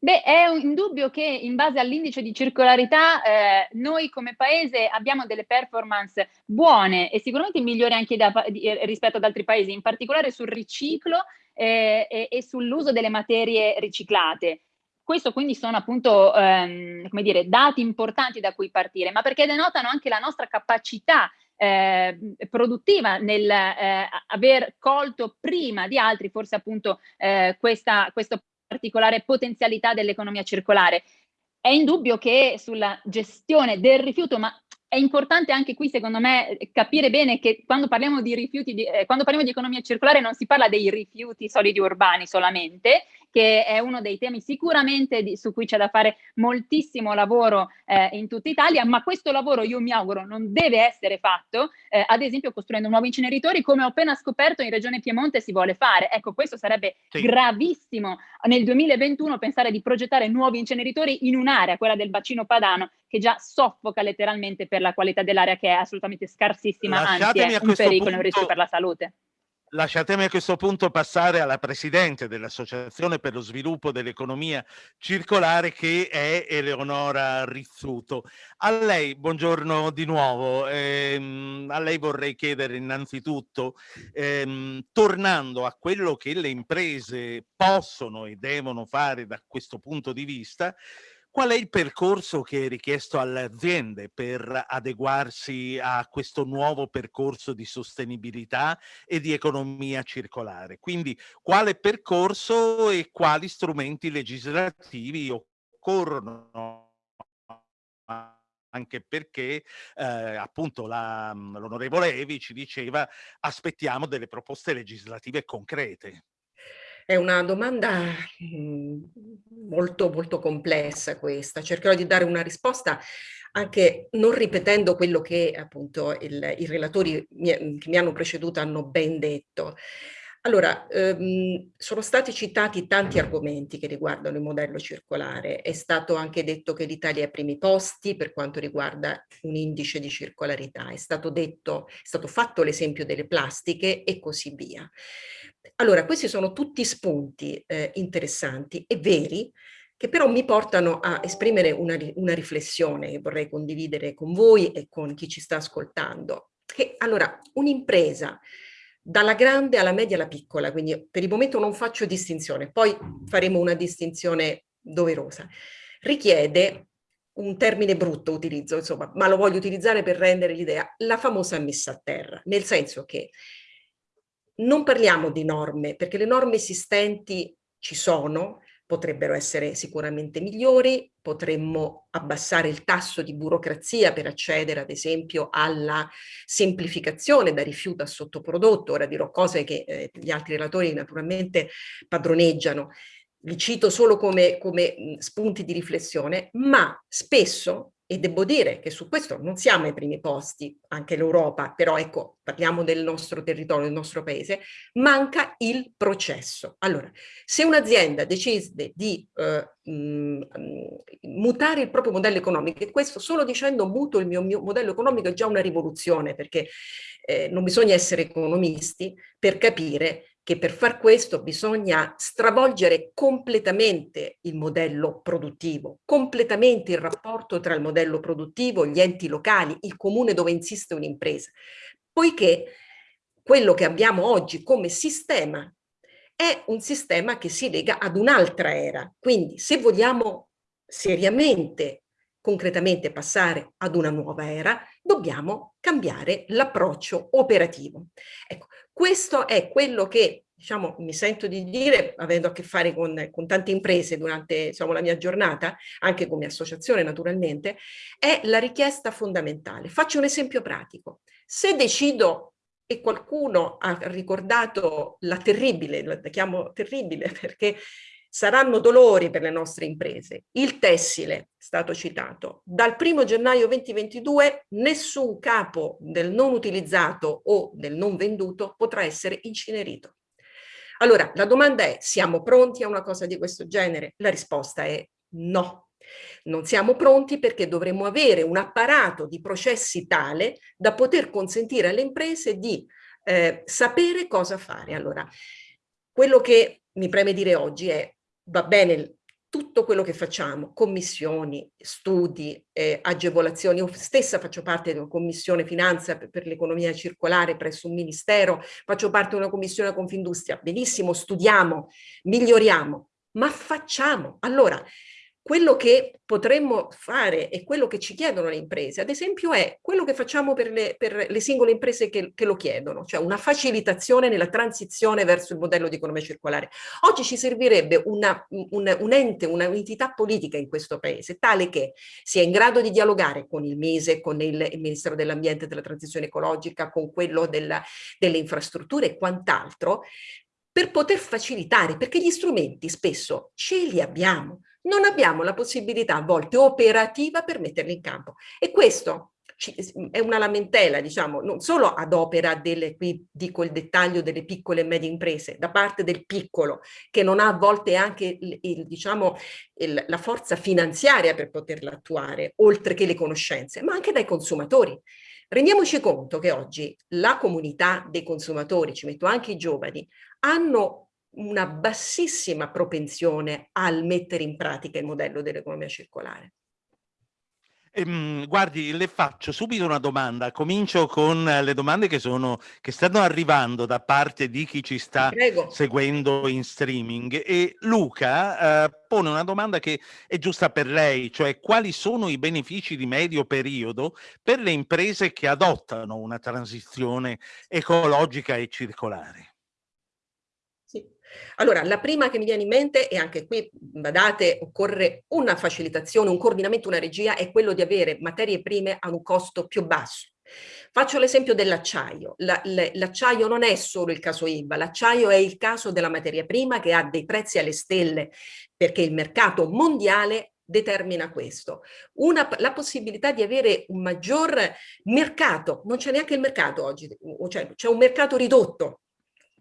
Beh, è indubbio che in base all'indice di circolarità eh, noi come paese abbiamo delle performance buone e sicuramente migliori anche da, di, eh, rispetto ad altri paesi, in particolare sul riciclo eh, e, e sull'uso delle materie riciclate. Questo quindi sono appunto ehm, come dire, dati importanti da cui partire, ma perché denotano anche la nostra capacità eh, produttiva nel eh, aver colto prima di altri forse appunto eh, questa, questo particolare potenzialità dell'economia circolare. È indubbio che sulla gestione del rifiuto, ma è importante anche qui, secondo me, capire bene che quando parliamo di rifiuti, di, eh, quando parliamo di economia circolare non si parla dei rifiuti solidi urbani solamente, che è uno dei temi sicuramente di, su cui c'è da fare moltissimo lavoro eh, in tutta Italia, ma questo lavoro io mi auguro non deve essere fatto, eh, ad esempio costruendo nuovi inceneritori, come ho appena scoperto in Regione Piemonte si vuole fare. Ecco, questo sarebbe sì. gravissimo nel 2021 pensare di progettare nuovi inceneritori in un'area, quella del bacino padano, che già soffoca letteralmente per la qualità dell'aria che è assolutamente scarsissima, Lasciatemi anzi è un pericolo, un rischio per la salute. Lasciatemi a questo punto passare alla Presidente dell'Associazione per lo Sviluppo dell'Economia Circolare che è Eleonora Rizzuto. A lei, buongiorno di nuovo, ehm, a lei vorrei chiedere innanzitutto, ehm, tornando a quello che le imprese possono e devono fare da questo punto di vista, Qual è il percorso che è richiesto alle aziende per adeguarsi a questo nuovo percorso di sostenibilità e di economia circolare? Quindi quale percorso e quali strumenti legislativi occorrono? anche perché eh, appunto l'onorevole Evi ci diceva aspettiamo delle proposte legislative concrete. È una domanda mhmm, molto, molto complessa questa. Cercherò di dare una risposta anche non ripetendo quello che appunto il, i relatori mi, che mi hanno preceduto hanno ben detto. Allora, ehm, sono stati citati tanti argomenti che riguardano il modello circolare. È stato anche detto che l'Italia è ai primi posti per quanto riguarda un indice di circolarità. È stato detto, è stato fatto l'esempio delle plastiche e così via. Allora, questi sono tutti spunti eh, interessanti e veri che però mi portano a esprimere una, una riflessione che vorrei condividere con voi e con chi ci sta ascoltando. Che allora, un'impresa dalla grande alla media alla piccola, quindi per il momento non faccio distinzione, poi faremo una distinzione doverosa. Richiede un termine brutto utilizzo, insomma, ma lo voglio utilizzare per rendere l'idea, la famosa messa a terra, nel senso che non parliamo di norme, perché le norme esistenti ci sono, potrebbero essere sicuramente migliori, potremmo abbassare il tasso di burocrazia per accedere ad esempio alla semplificazione da rifiuto a sottoprodotto, ora dirò cose che eh, gli altri relatori naturalmente padroneggiano, li cito solo come, come spunti di riflessione, ma spesso e devo dire che su questo non siamo ai primi posti, anche l'Europa, però ecco, parliamo del nostro territorio, del nostro paese, manca il processo. Allora, se un'azienda decide di eh, mh, mutare il proprio modello economico, e questo solo dicendo muto il mio, mio modello economico è già una rivoluzione, perché eh, non bisogna essere economisti per capire che per far questo bisogna stravolgere completamente il modello produttivo, completamente il rapporto tra il modello produttivo, gli enti locali, il comune dove insiste un'impresa, poiché quello che abbiamo oggi come sistema è un sistema che si lega ad un'altra era. Quindi se vogliamo seriamente, concretamente passare ad una nuova era, dobbiamo cambiare l'approccio operativo. Ecco, questo è quello che diciamo, mi sento di dire, avendo a che fare con, con tante imprese durante diciamo, la mia giornata, anche come associazione naturalmente, è la richiesta fondamentale. Faccio un esempio pratico. Se decido e qualcuno ha ricordato la terribile, la chiamo terribile perché saranno dolori per le nostre imprese. Il tessile, è stato citato, dal 1 gennaio 2022 nessun capo del non utilizzato o del non venduto potrà essere incenerito. Allora, la domanda è, siamo pronti a una cosa di questo genere? La risposta è no. Non siamo pronti perché dovremmo avere un apparato di processi tale da poter consentire alle imprese di eh, sapere cosa fare. Allora, quello che mi preme dire oggi è va bene tutto quello che facciamo, commissioni, studi, eh, agevolazioni, io stessa faccio parte di una commissione finanza per, per l'economia circolare presso un ministero, faccio parte di una commissione Confindustria, benissimo, studiamo, miglioriamo, ma facciamo. Allora, quello che potremmo fare e quello che ci chiedono le imprese, ad esempio, è quello che facciamo per le, per le singole imprese che, che, lo chiedono, cioè una facilitazione nella transizione verso il modello di economia circolare. Oggi ci servirebbe una, un, un ente, un'entità politica in questo paese, tale che sia in grado di dialogare con il Mise, con il, il Ministero dell'Ambiente e della Transizione Ecologica, con quello della, delle infrastrutture e quant'altro, per poter facilitare, perché gli strumenti spesso ce li abbiamo, non abbiamo la possibilità a volte operativa per metterli in campo. E questo è una lamentela, diciamo, non solo ad opera delle, qui dico il dettaglio delle piccole e medie imprese, da parte del piccolo, che non ha a volte anche il, il, diciamo, il, la forza finanziaria per poterla attuare, oltre che le conoscenze, ma anche dai consumatori. Rendiamoci conto che oggi la comunità dei consumatori, ci metto anche i giovani, hanno una bassissima propensione al mettere in pratica il modello dell'economia circolare. Ehm, guardi, le faccio subito una domanda. Comincio con le domande che, sono, che stanno arrivando da parte di chi ci sta seguendo in streaming. E Luca eh, pone una domanda che è giusta per lei, cioè quali sono i benefici di medio periodo per le imprese che adottano una transizione ecologica e circolare? Allora, la prima che mi viene in mente, e anche qui, badate, occorre una facilitazione, un coordinamento, una regia, è quello di avere materie prime a un costo più basso. Faccio l'esempio dell'acciaio. L'acciaio non è solo il caso IVA, l'acciaio è il caso della materia prima che ha dei prezzi alle stelle perché il mercato mondiale determina questo. Una, la possibilità di avere un maggior mercato, non c'è neanche il mercato oggi, cioè c'è un mercato ridotto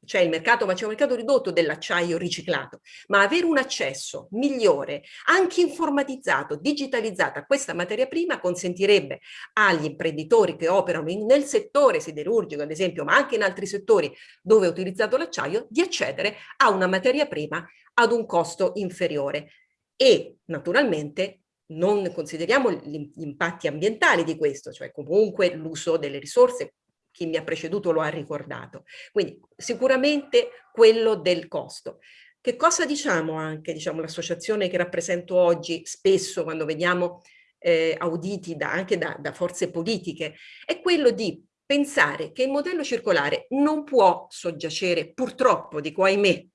c'è il mercato, ma c'è un mercato ridotto dell'acciaio riciclato, ma avere un accesso migliore, anche informatizzato, digitalizzato a questa materia prima consentirebbe agli imprenditori che operano in, nel settore siderurgico, ad esempio, ma anche in altri settori dove è utilizzato l'acciaio, di accedere a una materia prima ad un costo inferiore. E naturalmente non consideriamo gli impatti ambientali di questo, cioè comunque l'uso delle risorse, chi mi ha preceduto lo ha ricordato. Quindi sicuramente quello del costo. Che cosa diciamo anche, diciamo l'associazione che rappresento oggi, spesso quando vediamo eh, auditi da, anche da, da forze politiche, è quello di pensare che il modello circolare non può soggiacere, purtroppo, dico ahimè,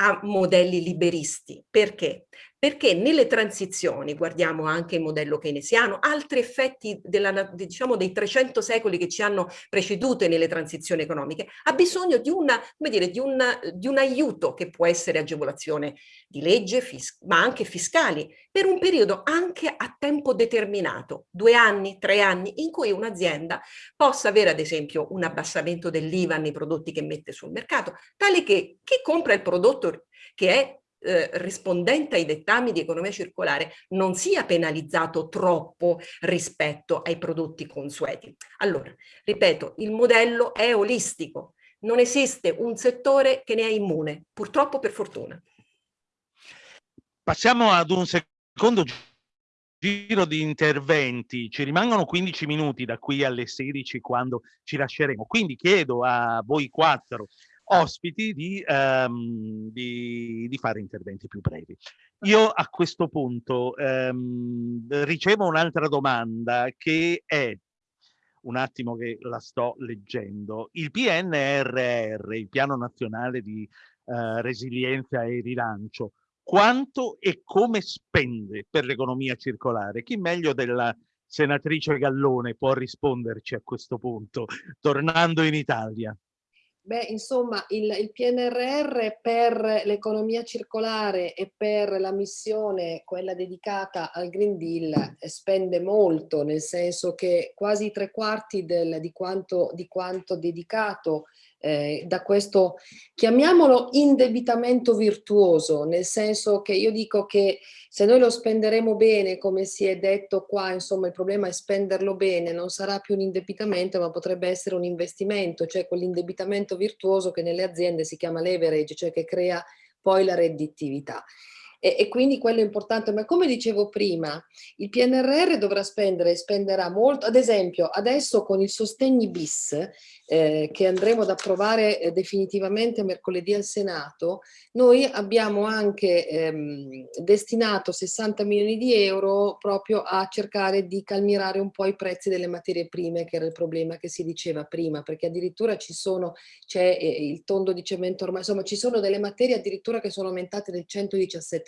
a modelli liberisti. Perché? Perché nelle transizioni, guardiamo anche il modello keynesiano, altri effetti della, diciamo, dei 300 secoli che ci hanno preceduto nelle transizioni economiche, ha bisogno di, una, dire, di, una, di un aiuto che può essere agevolazione di legge, ma anche fiscali, per un periodo anche a tempo determinato, due anni, tre anni, in cui un'azienda possa avere ad esempio un abbassamento dell'IVA nei prodotti che mette sul mercato, tale che chi compra il prodotto che è eh, rispondente ai dettami di economia circolare non sia penalizzato troppo rispetto ai prodotti consueti. Allora, ripeto, il modello è olistico, non esiste un settore che ne è immune, purtroppo per fortuna. Passiamo ad un secondo giro di interventi, ci rimangono 15 minuti da qui alle 16 quando ci lasceremo, quindi chiedo a voi quattro ospiti di, um, di, di, fare interventi più brevi. Io a questo punto um, ricevo un'altra domanda che è, un attimo che la sto leggendo, il PNRR, il Piano Nazionale di uh, Resilienza e Rilancio, quanto e come spende per l'economia circolare? Chi meglio della senatrice Gallone può risponderci a questo punto, tornando in Italia? Beh, insomma, il, il PNRR per l'economia circolare e per la missione, quella dedicata al Green Deal, spende molto, nel senso che quasi tre quarti del, di, quanto, di quanto dedicato eh, da questo, chiamiamolo indebitamento virtuoso, nel senso che io dico che se noi lo spenderemo bene, come si è detto qua, insomma il problema è spenderlo bene, non sarà più un indebitamento ma potrebbe essere un investimento, cioè quell'indebitamento virtuoso che nelle aziende si chiama leverage, cioè che crea poi la redditività e, e, quindi quello è importante, ma come dicevo prima, il PNRR dovrà spendere e spenderà molto, ad esempio adesso con il sostegni bis eh, che andremo ad approvare eh, definitivamente mercoledì al Senato, noi abbiamo anche ehm, destinato 60 milioni di euro proprio a cercare di calmirare un po' i prezzi delle materie prime, che era il problema che si diceva prima, perché addirittura ci sono, c'è eh, il tondo di cemento ormai, insomma ci sono delle materie addirittura che sono aumentate del 117 7%.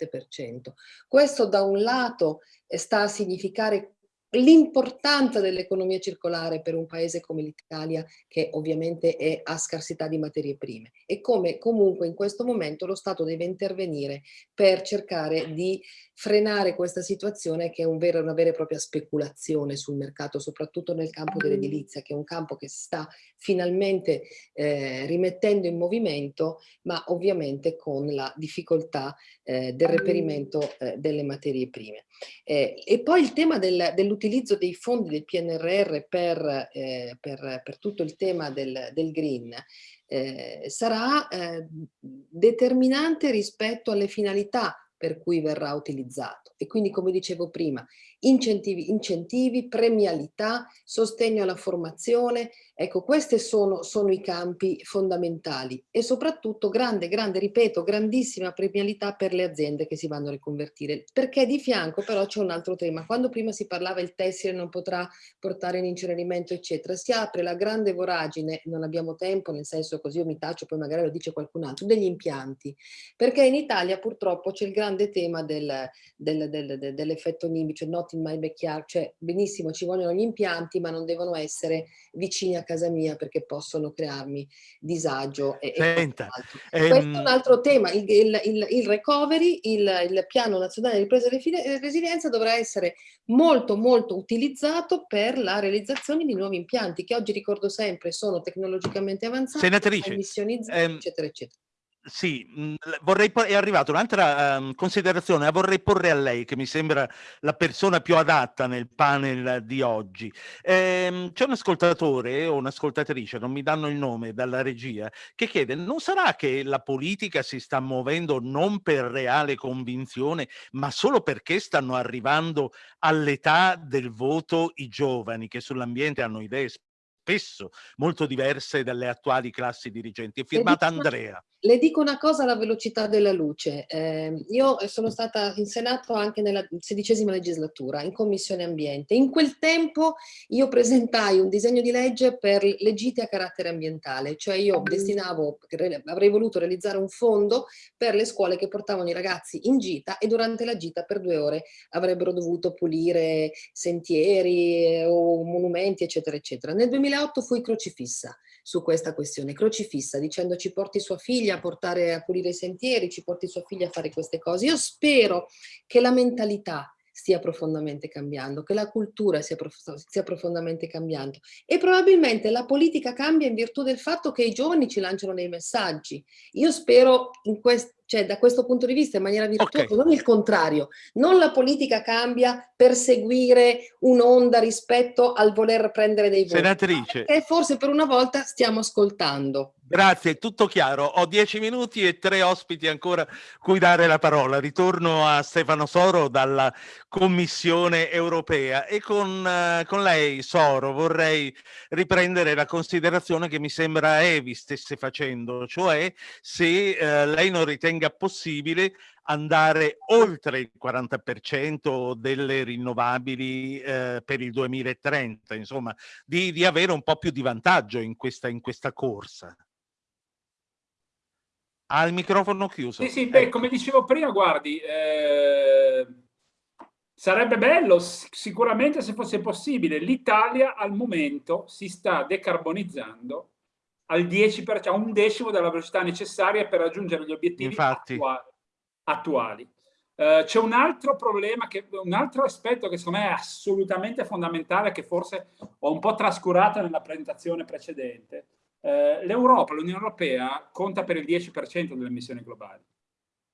Questo da un lato sta a significare l'importanza dell'economia circolare per un paese come l'Italia che ovviamente è a scarsità di materie prime e come comunque in questo momento lo Stato deve intervenire per cercare di frenare questa situazione che è un vero, una vera e propria speculazione sul mercato, soprattutto nel campo dell'edilizia, che è un campo che si sta finalmente eh, rimettendo in movimento, ma ovviamente con la difficoltà eh, del reperimento eh, delle materie prime. Eh, e poi il tema del, dell'utilizzo dei fondi del PNRR per, eh, per, per tutto il tema del, del green eh, sarà determinante rispetto alle finalità per cui verrà utilizzato. E quindi, come dicevo prima, incentivi, incentivi premialità, sostegno alla formazione, ecco, questi sono, sono, i campi fondamentali. E soprattutto grande, grande, ripeto, grandissima premialità per le aziende che si vanno a riconvertire, perché di fianco però c'è un altro tema, quando prima si parlava il tessile non potrà portare in incenerimento, eccetera, si apre la grande voragine, non abbiamo tempo, nel senso così io mi taccio, poi magari lo dice qualcun altro, degli impianti, perché in Italia purtroppo c'è il grande tema del, del, del, dell'effetto NIMBY, cioè not not in backyard, cioè benissimo ci vogliono gli impianti ma non devono essere vicini a casa mia perché possono crearmi disagio. E, Senta, e ehm... Questo è un altro tema, il, il, il, il recovery, il, piano nazionale di ripresa e resilienza dovrà essere molto molto utilizzato per la realizzazione di nuovi impianti che oggi ricordo sempre sono tecnologicamente avanzati, Senatrice, emissionizzati, ehm, eccetera eccetera. Sì, mhmm, vorrei è arrivata un'altra, uhm, considerazione, la vorrei porre a lei, che mi sembra la persona più adatta nel panel di oggi. Ehm, c'è un ascoltatore o un'ascoltatrice, non mi danno il nome, dalla regia, che chiede: "Non sarà che la politica si sta muovendo non per reale convinzione, ma solo perché stanno arrivando all'età del voto i giovani, che sull'ambiente hanno idee spesso molto diverse dalle attuali classi dirigenti?" È firmata Andrea. Le dico una cosa alla velocità della luce. Eh, io sono stata in Senato anche nella sedicesima legislatura, in Commissione Ambiente. In quel tempo io presentai un disegno di legge per le gite a carattere ambientale, cioè io destinavo, avrei voluto realizzare un fondo per le scuole che portavano i ragazzi in gita e durante la gita per due ore avrebbero dovuto pulire sentieri o monumenti, eccetera, eccetera. Nel 2008 fui crocifissa su questa questione, crocifissa, dicendo ci porti sua figlia a portare a pulire i sentieri, ci porti sua figlia a fare queste cose. Io spero che la mentalità stia profondamente cambiando, che la cultura sia, prof stia profondamente cambiando e probabilmente la politica cambia in virtù del fatto che i giovani ci lanciano dei messaggi. Io spero in questo cioè da questo punto di vista in maniera virtuosa, okay. non il contrario, non la politica cambia per seguire un'onda rispetto al voler prendere dei voti. Senatrice. Che forse per una volta stiamo ascoltando. Grazie, tutto chiaro. Ho dieci minuti e tre ospiti ancora cui dare la parola. Ritorno a Stefano Soro dalla Commissione europea e con, uh, con lei, Soro, vorrei riprendere la considerazione che mi sembra Evi stesse facendo, cioè se uh, lei non ritenga possibile andare oltre il 40% delle rinnovabili eh, per il 2030, insomma, di, di, avere un po' più di vantaggio in questa, in questa corsa. Ha il microfono chiuso. Sì, sì, beh, ecco. come dicevo prima, guardi, eh, sarebbe bello sicuramente se fosse possibile. L'Italia al momento si sta decarbonizzando al 10%, a un decimo della velocità necessaria per raggiungere gli obiettivi attuali. attuali. Uh, C'è un altro problema, che, un altro aspetto che secondo me è assolutamente fondamentale, che forse ho un po' trascurato nella presentazione precedente, eh, L'Europa, l'Unione Europea, conta per il 10% delle emissioni globali.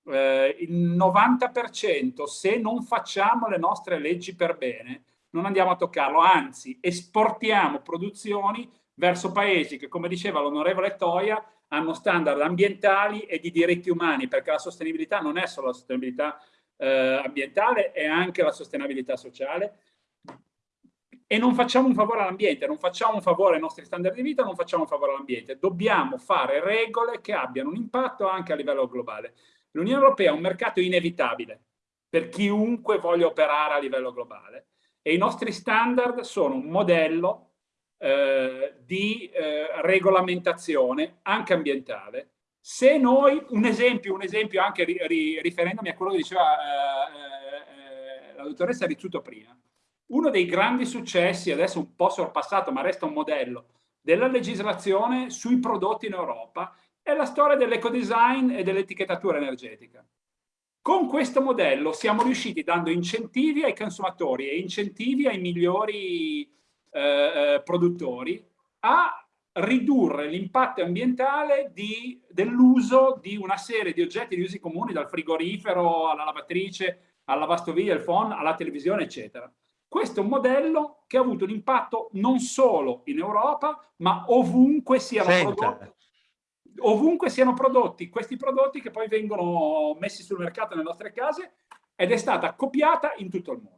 Eh, il 90% se non facciamo le nostre leggi per bene non andiamo a toccarlo, anzi esportiamo produzioni verso paesi che, come diceva l'onorevole Toia, hanno standard ambientali e di diritti umani, perché la sostenibilità non è solo la sostenibilità eh, ambientale, è anche la sostenibilità sociale e non facciamo un favore all'ambiente, non facciamo un favore ai nostri standard di vita, non facciamo un favore all'ambiente. Dobbiamo fare regole che abbiano un impatto anche a livello globale. L'Unione Europea è un mercato inevitabile per chiunque voglia operare a livello globale e i nostri standard sono un modello eh, di eh, regolamentazione anche ambientale. Se noi, un esempio, un esempio anche ri, ri, riferendomi a quello che diceva eh, eh, la dottoressa Rizzuto prima, uno dei grandi successi, adesso un po' sorpassato, ma resta un modello, della legislazione sui prodotti in Europa è la storia dell'ecodesign e dell'etichettatura energetica. Con questo modello siamo riusciti, dando incentivi ai consumatori e incentivi ai migliori eh, eh produttori, a ridurre l'impatto ambientale dell'uso di una serie di oggetti di usi comuni, dal frigorifero alla lavatrice, alla lavastoviglie, al phone, alla televisione, eccetera. Questo è un modello che ha avuto un impatto non solo in Europa, ma ovunque siano, prodotti, ovunque siano prodotti questi prodotti che poi vengono messi sul mercato nelle nostre case ed è stata copiata in tutto il mondo.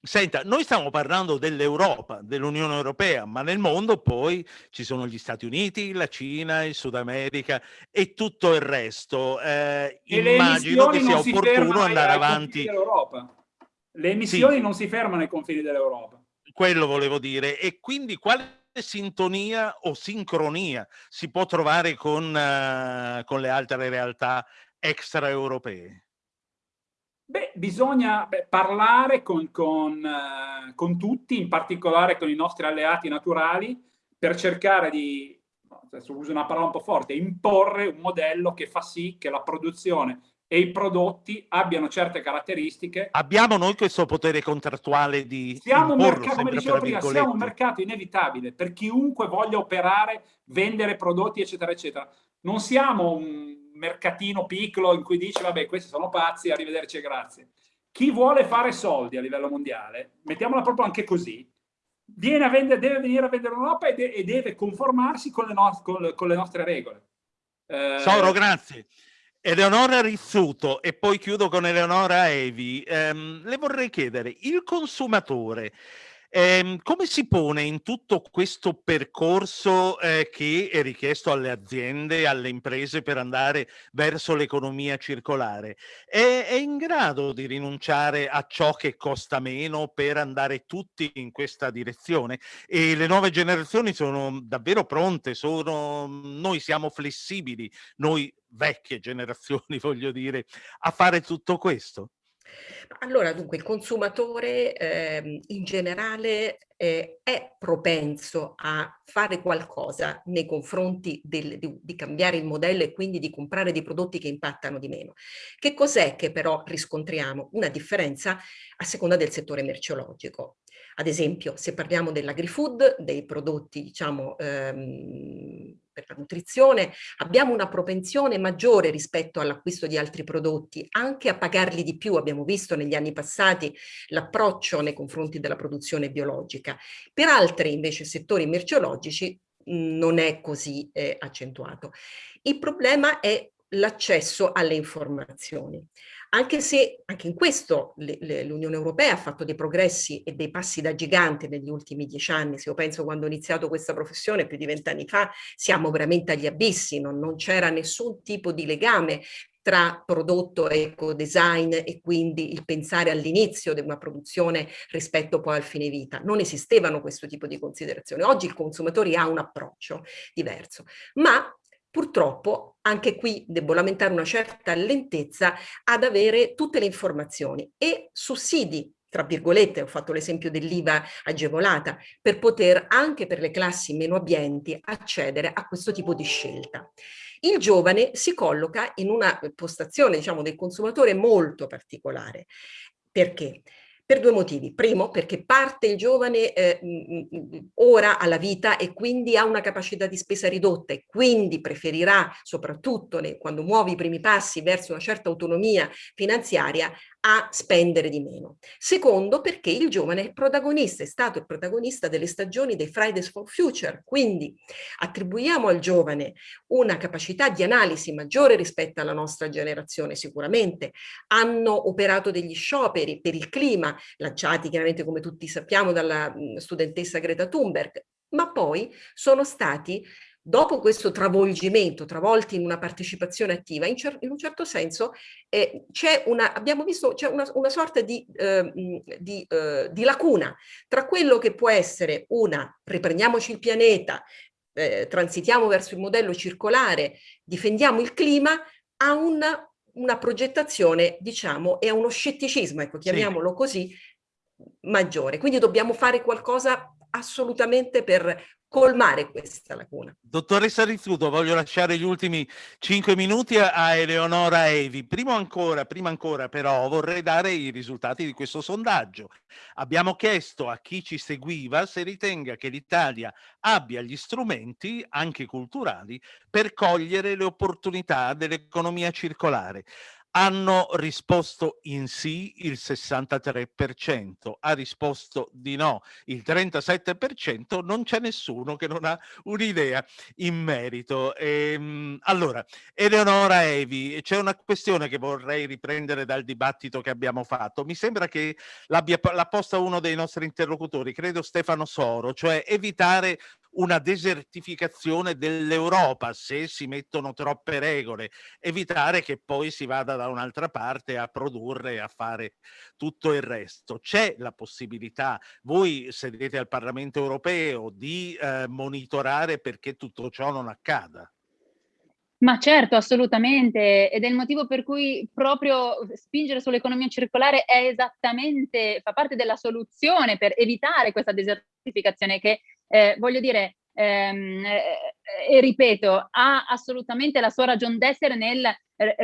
Senta, noi stiamo parlando dell'Europa, dell'Unione Europea, ma nel mondo poi ci sono gli Stati Uniti, la Cina, il Sud America e tutto il resto. Eh, immagino che sia opportuno andare avanti. Le emissioni sì. non si fermano ai confini dell'Europa. Quello volevo dire. E quindi quale sintonia o sincronia si può trovare con, uh, con le altre realtà extraeuropee? Beh, bisogna beh, parlare con, con, uh, con, tutti, in particolare con i nostri alleati naturali, per cercare di, adesso uso una parola un po' forte, imporre un modello che fa sì che la produzione e i prodotti abbiano certe caratteristiche. Abbiamo noi questo potere contrattuale di siamo un mercato, come dicevo prima, siamo un mercato inevitabile per chiunque voglia operare, vendere prodotti, eccetera, eccetera. Non siamo un mercatino piccolo in cui dice, vabbè, questi sono pazzi, arrivederci e grazie. Chi vuole fare soldi a livello mondiale, mettiamola proprio anche così, viene a vendere, deve venire a vendere Europa e, e deve conformarsi con le, no con le, con le nostre regole. Eh... Soro, grazie. Eleonora Rizzuto e poi chiudo con Eleonora Evi. Um, le vorrei chiedere, il consumatore eh, come si pone in tutto questo percorso eh, che è richiesto alle aziende, alle imprese per andare verso l'economia circolare? È, è, in grado di rinunciare a ciò che costa meno per andare tutti in questa direzione? E le nuove generazioni sono davvero pronte, sono, noi siamo flessibili, noi vecchie generazioni voglio dire, a fare tutto questo? Allora, dunque, il consumatore eh, in generale eh, è propenso a fare qualcosa nei confronti del, di, di, cambiare il modello e quindi di comprare dei prodotti che impattano di meno. Che cos'è che però riscontriamo? Una differenza a seconda del settore merceologico. Ad esempio, se parliamo dell'agri-food, dei prodotti, diciamo, ehm, per la nutrizione, abbiamo una propensione maggiore rispetto all'acquisto di altri prodotti, anche a pagarli di più. Abbiamo visto negli anni passati l'approccio nei confronti della produzione biologica. Per altri, invece, settori merceologici non è così eh, accentuato. Il problema è l'accesso alle informazioni anche se anche in questo l'Unione Europea ha fatto dei progressi e dei passi da gigante negli ultimi dieci anni, se io penso quando ho iniziato questa professione più di vent'anni fa, siamo veramente agli abissi, non, non c'era nessun tipo di legame tra prodotto e eco-design e quindi il pensare all'inizio di una produzione rispetto poi al fine vita. Non esistevano questo tipo di considerazioni. Oggi il consumatore ha un approccio diverso, ma Purtroppo anche qui devo lamentare una certa lentezza ad avere tutte le informazioni e sussidi tra virgolette, ho fatto l'esempio dell'IVA agevolata, per poter anche per le classi meno abbienti accedere a questo tipo di scelta. Il giovane si colloca in una postazione diciamo, del consumatore molto particolare. Perché? Per due motivi. Primo, perché parte il giovane eh, ora alla vita e quindi ha una capacità di spesa ridotta e quindi preferirà, soprattutto quando muove i primi passi verso una certa autonomia finanziaria, a spendere di meno. Secondo, perché il giovane è protagonista, è stato il protagonista delle stagioni dei Fridays for Future, quindi attribuiamo al giovane una capacità di analisi maggiore rispetto alla nostra generazione sicuramente. Hanno operato degli scioperi per il clima, lanciati chiaramente come tutti sappiamo dalla studentessa Greta Thunberg, ma poi sono stati dopo questo travolgimento, travolti in una partecipazione attiva, in, in un certo senso eh, c'è una, abbiamo visto, c'è una, una, sorta di, eh, di, eh, di, lacuna tra quello che può essere una riprendiamoci il pianeta, eh, transitiamo verso il modello circolare, difendiamo il clima, a una, una progettazione, diciamo, e a uno scetticismo, ecco, chiamiamolo sì. così, maggiore. Quindi dobbiamo fare qualcosa assolutamente per colmare questa lacuna. Dottoressa Rizzuto, voglio lasciare gli ultimi cinque minuti a Eleonora Evi. Prima ancora, prima ancora però vorrei dare i risultati di questo sondaggio. Abbiamo chiesto a chi ci seguiva se ritenga che l'Italia abbia gli strumenti, anche culturali, per cogliere le opportunità dell'economia circolare hanno risposto in sì il 63%, ha risposto di no il 37%, non c'è nessuno che non ha un'idea in merito. Ehm, allora, Eleonora Evi, c'è una questione che vorrei riprendere dal dibattito che abbiamo fatto. Mi sembra che l'abbia posta uno dei nostri interlocutori, credo Stefano Soro, cioè evitare una desertificazione dell'Europa se si mettono troppe regole, evitare che poi si vada da un'altra parte a produrre e a fare tutto il resto. C'è la possibilità, voi sedete al Parlamento europeo, di eh, monitorare perché tutto ciò non accada? Ma certo, assolutamente, ed è il motivo per cui proprio spingere sull'economia circolare è esattamente, fa parte della soluzione per evitare questa desertificazione che, eh, voglio dire, ehm, eh, e ripeto, ha assolutamente la sua ragione d'essere nel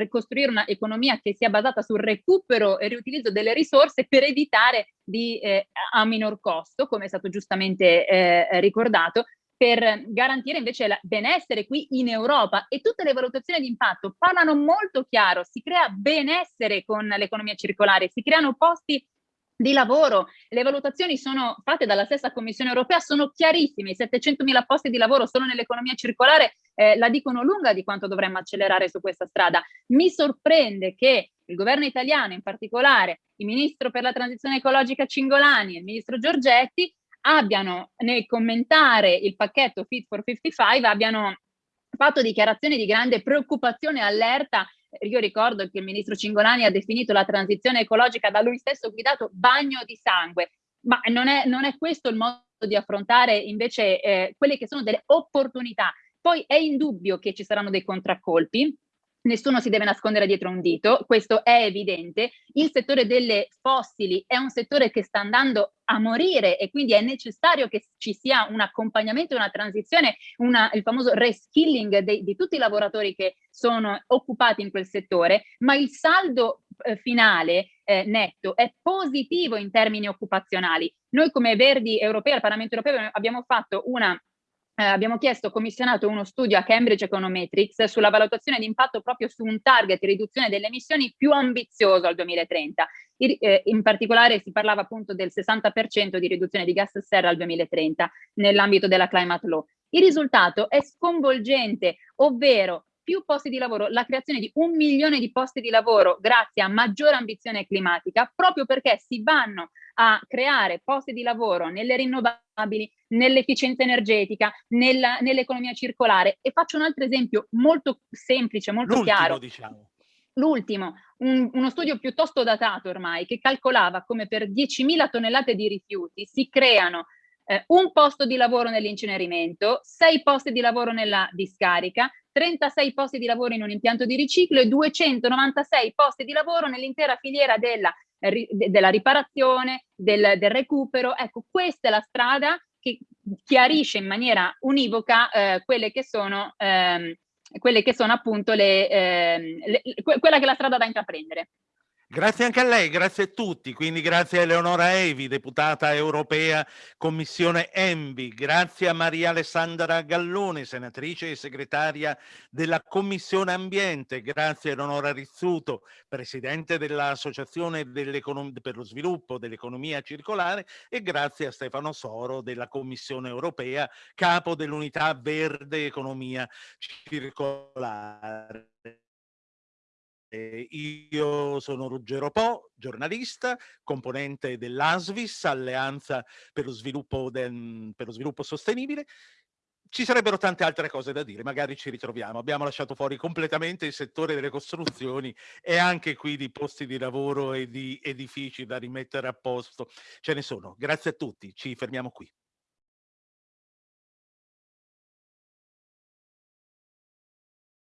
costruire un'economia che sia basata sul recupero e riutilizzo delle risorse per evitare di, eh, a minor costo, come è stato giustamente eh, ricordato, per garantire invece il benessere qui in Europa. E tutte le valutazioni di impatto parlano molto chiaro, si crea benessere con l'economia circolare, si creano posti di lavoro. Le valutazioni sono fatte dalla stessa Commissione europea, sono chiarissime, i 700.000 posti di lavoro solo nell'economia circolare eh, la dicono lunga di quanto dovremmo accelerare su questa strada. Mi sorprende che il governo italiano, in particolare il ministro per la transizione ecologica Cingolani e il ministro Giorgetti, abbiano nel commentare il pacchetto Fit for 55 abbiano fatto dichiarazioni di grande preoccupazione e allerta io ricordo che il ministro Cingolani ha definito la transizione ecologica da lui stesso guidato bagno di sangue, ma non è, non è questo il modo di affrontare invece eh, quelle che sono delle opportunità. Poi è indubbio che ci saranno dei contraccolpi, nessuno si deve nascondere dietro un dito, questo è evidente. Il settore delle fossili è un settore che sta andando a morire e quindi è necessario che ci sia un accompagnamento, una transizione, una, il famoso reskilling di tutti i lavoratori che sono occupati in quel settore, ma il saldo eh, finale eh, netto è positivo in termini occupazionali. Noi come Verdi europei al Parlamento europeo abbiamo fatto una eh, abbiamo chiesto, commissionato uno studio a Cambridge Econometrics sulla valutazione di impatto proprio su un target di riduzione delle emissioni più ambizioso al 2030. I, eh, in particolare si parlava appunto del 60% di riduzione di gas serra al 2030 nell'ambito della climate law. Il risultato è sconvolgente, ovvero più posti di lavoro, la creazione di un milione di posti di lavoro grazie a maggiore ambizione climatica, proprio perché si vanno a creare posti di lavoro nelle rinnovabili, nell'efficienza energetica, nella, nell'economia circolare. E faccio un altro esempio molto semplice, molto chiaro. Diciamo. L'ultimo, un, uno studio piuttosto datato ormai, che calcolava come per 10.000 tonnellate di rifiuti si creano eh, un posto di lavoro nell'incenerimento, sei posti di lavoro nella discarica, 36 posti di lavoro in un impianto di riciclo e 296 posti di lavoro nell'intera filiera della, della riparazione, del, del, recupero. Ecco, questa è la strada che chiarisce in maniera univoca eh, quelle che sono, ehm, quelle che sono appunto le, ehm, le, quella che è la strada da intraprendere. Grazie anche a lei, grazie a tutti, quindi grazie a Eleonora Evi, deputata europea Commissione Envi, grazie a Maria Alessandra Gallone, senatrice e segretaria della Commissione Ambiente, grazie a Eleonora Rizzuto, presidente dell'Associazione per lo sviluppo dell'economia circolare. E grazie a Stefano Soro della Commissione Europea, capo dell'unità verde economia circolare. Eh, io sono Ruggero Po, giornalista, componente dell'ASVIS, Alleanza per lo, sviluppo del, per lo sviluppo sostenibile. Ci sarebbero tante altre cose da dire, magari ci ritroviamo. Abbiamo lasciato fuori completamente il settore delle costruzioni e anche qui di posti di lavoro e di edifici da rimettere a posto. Ce ne sono. Grazie a tutti, ci fermiamo qui.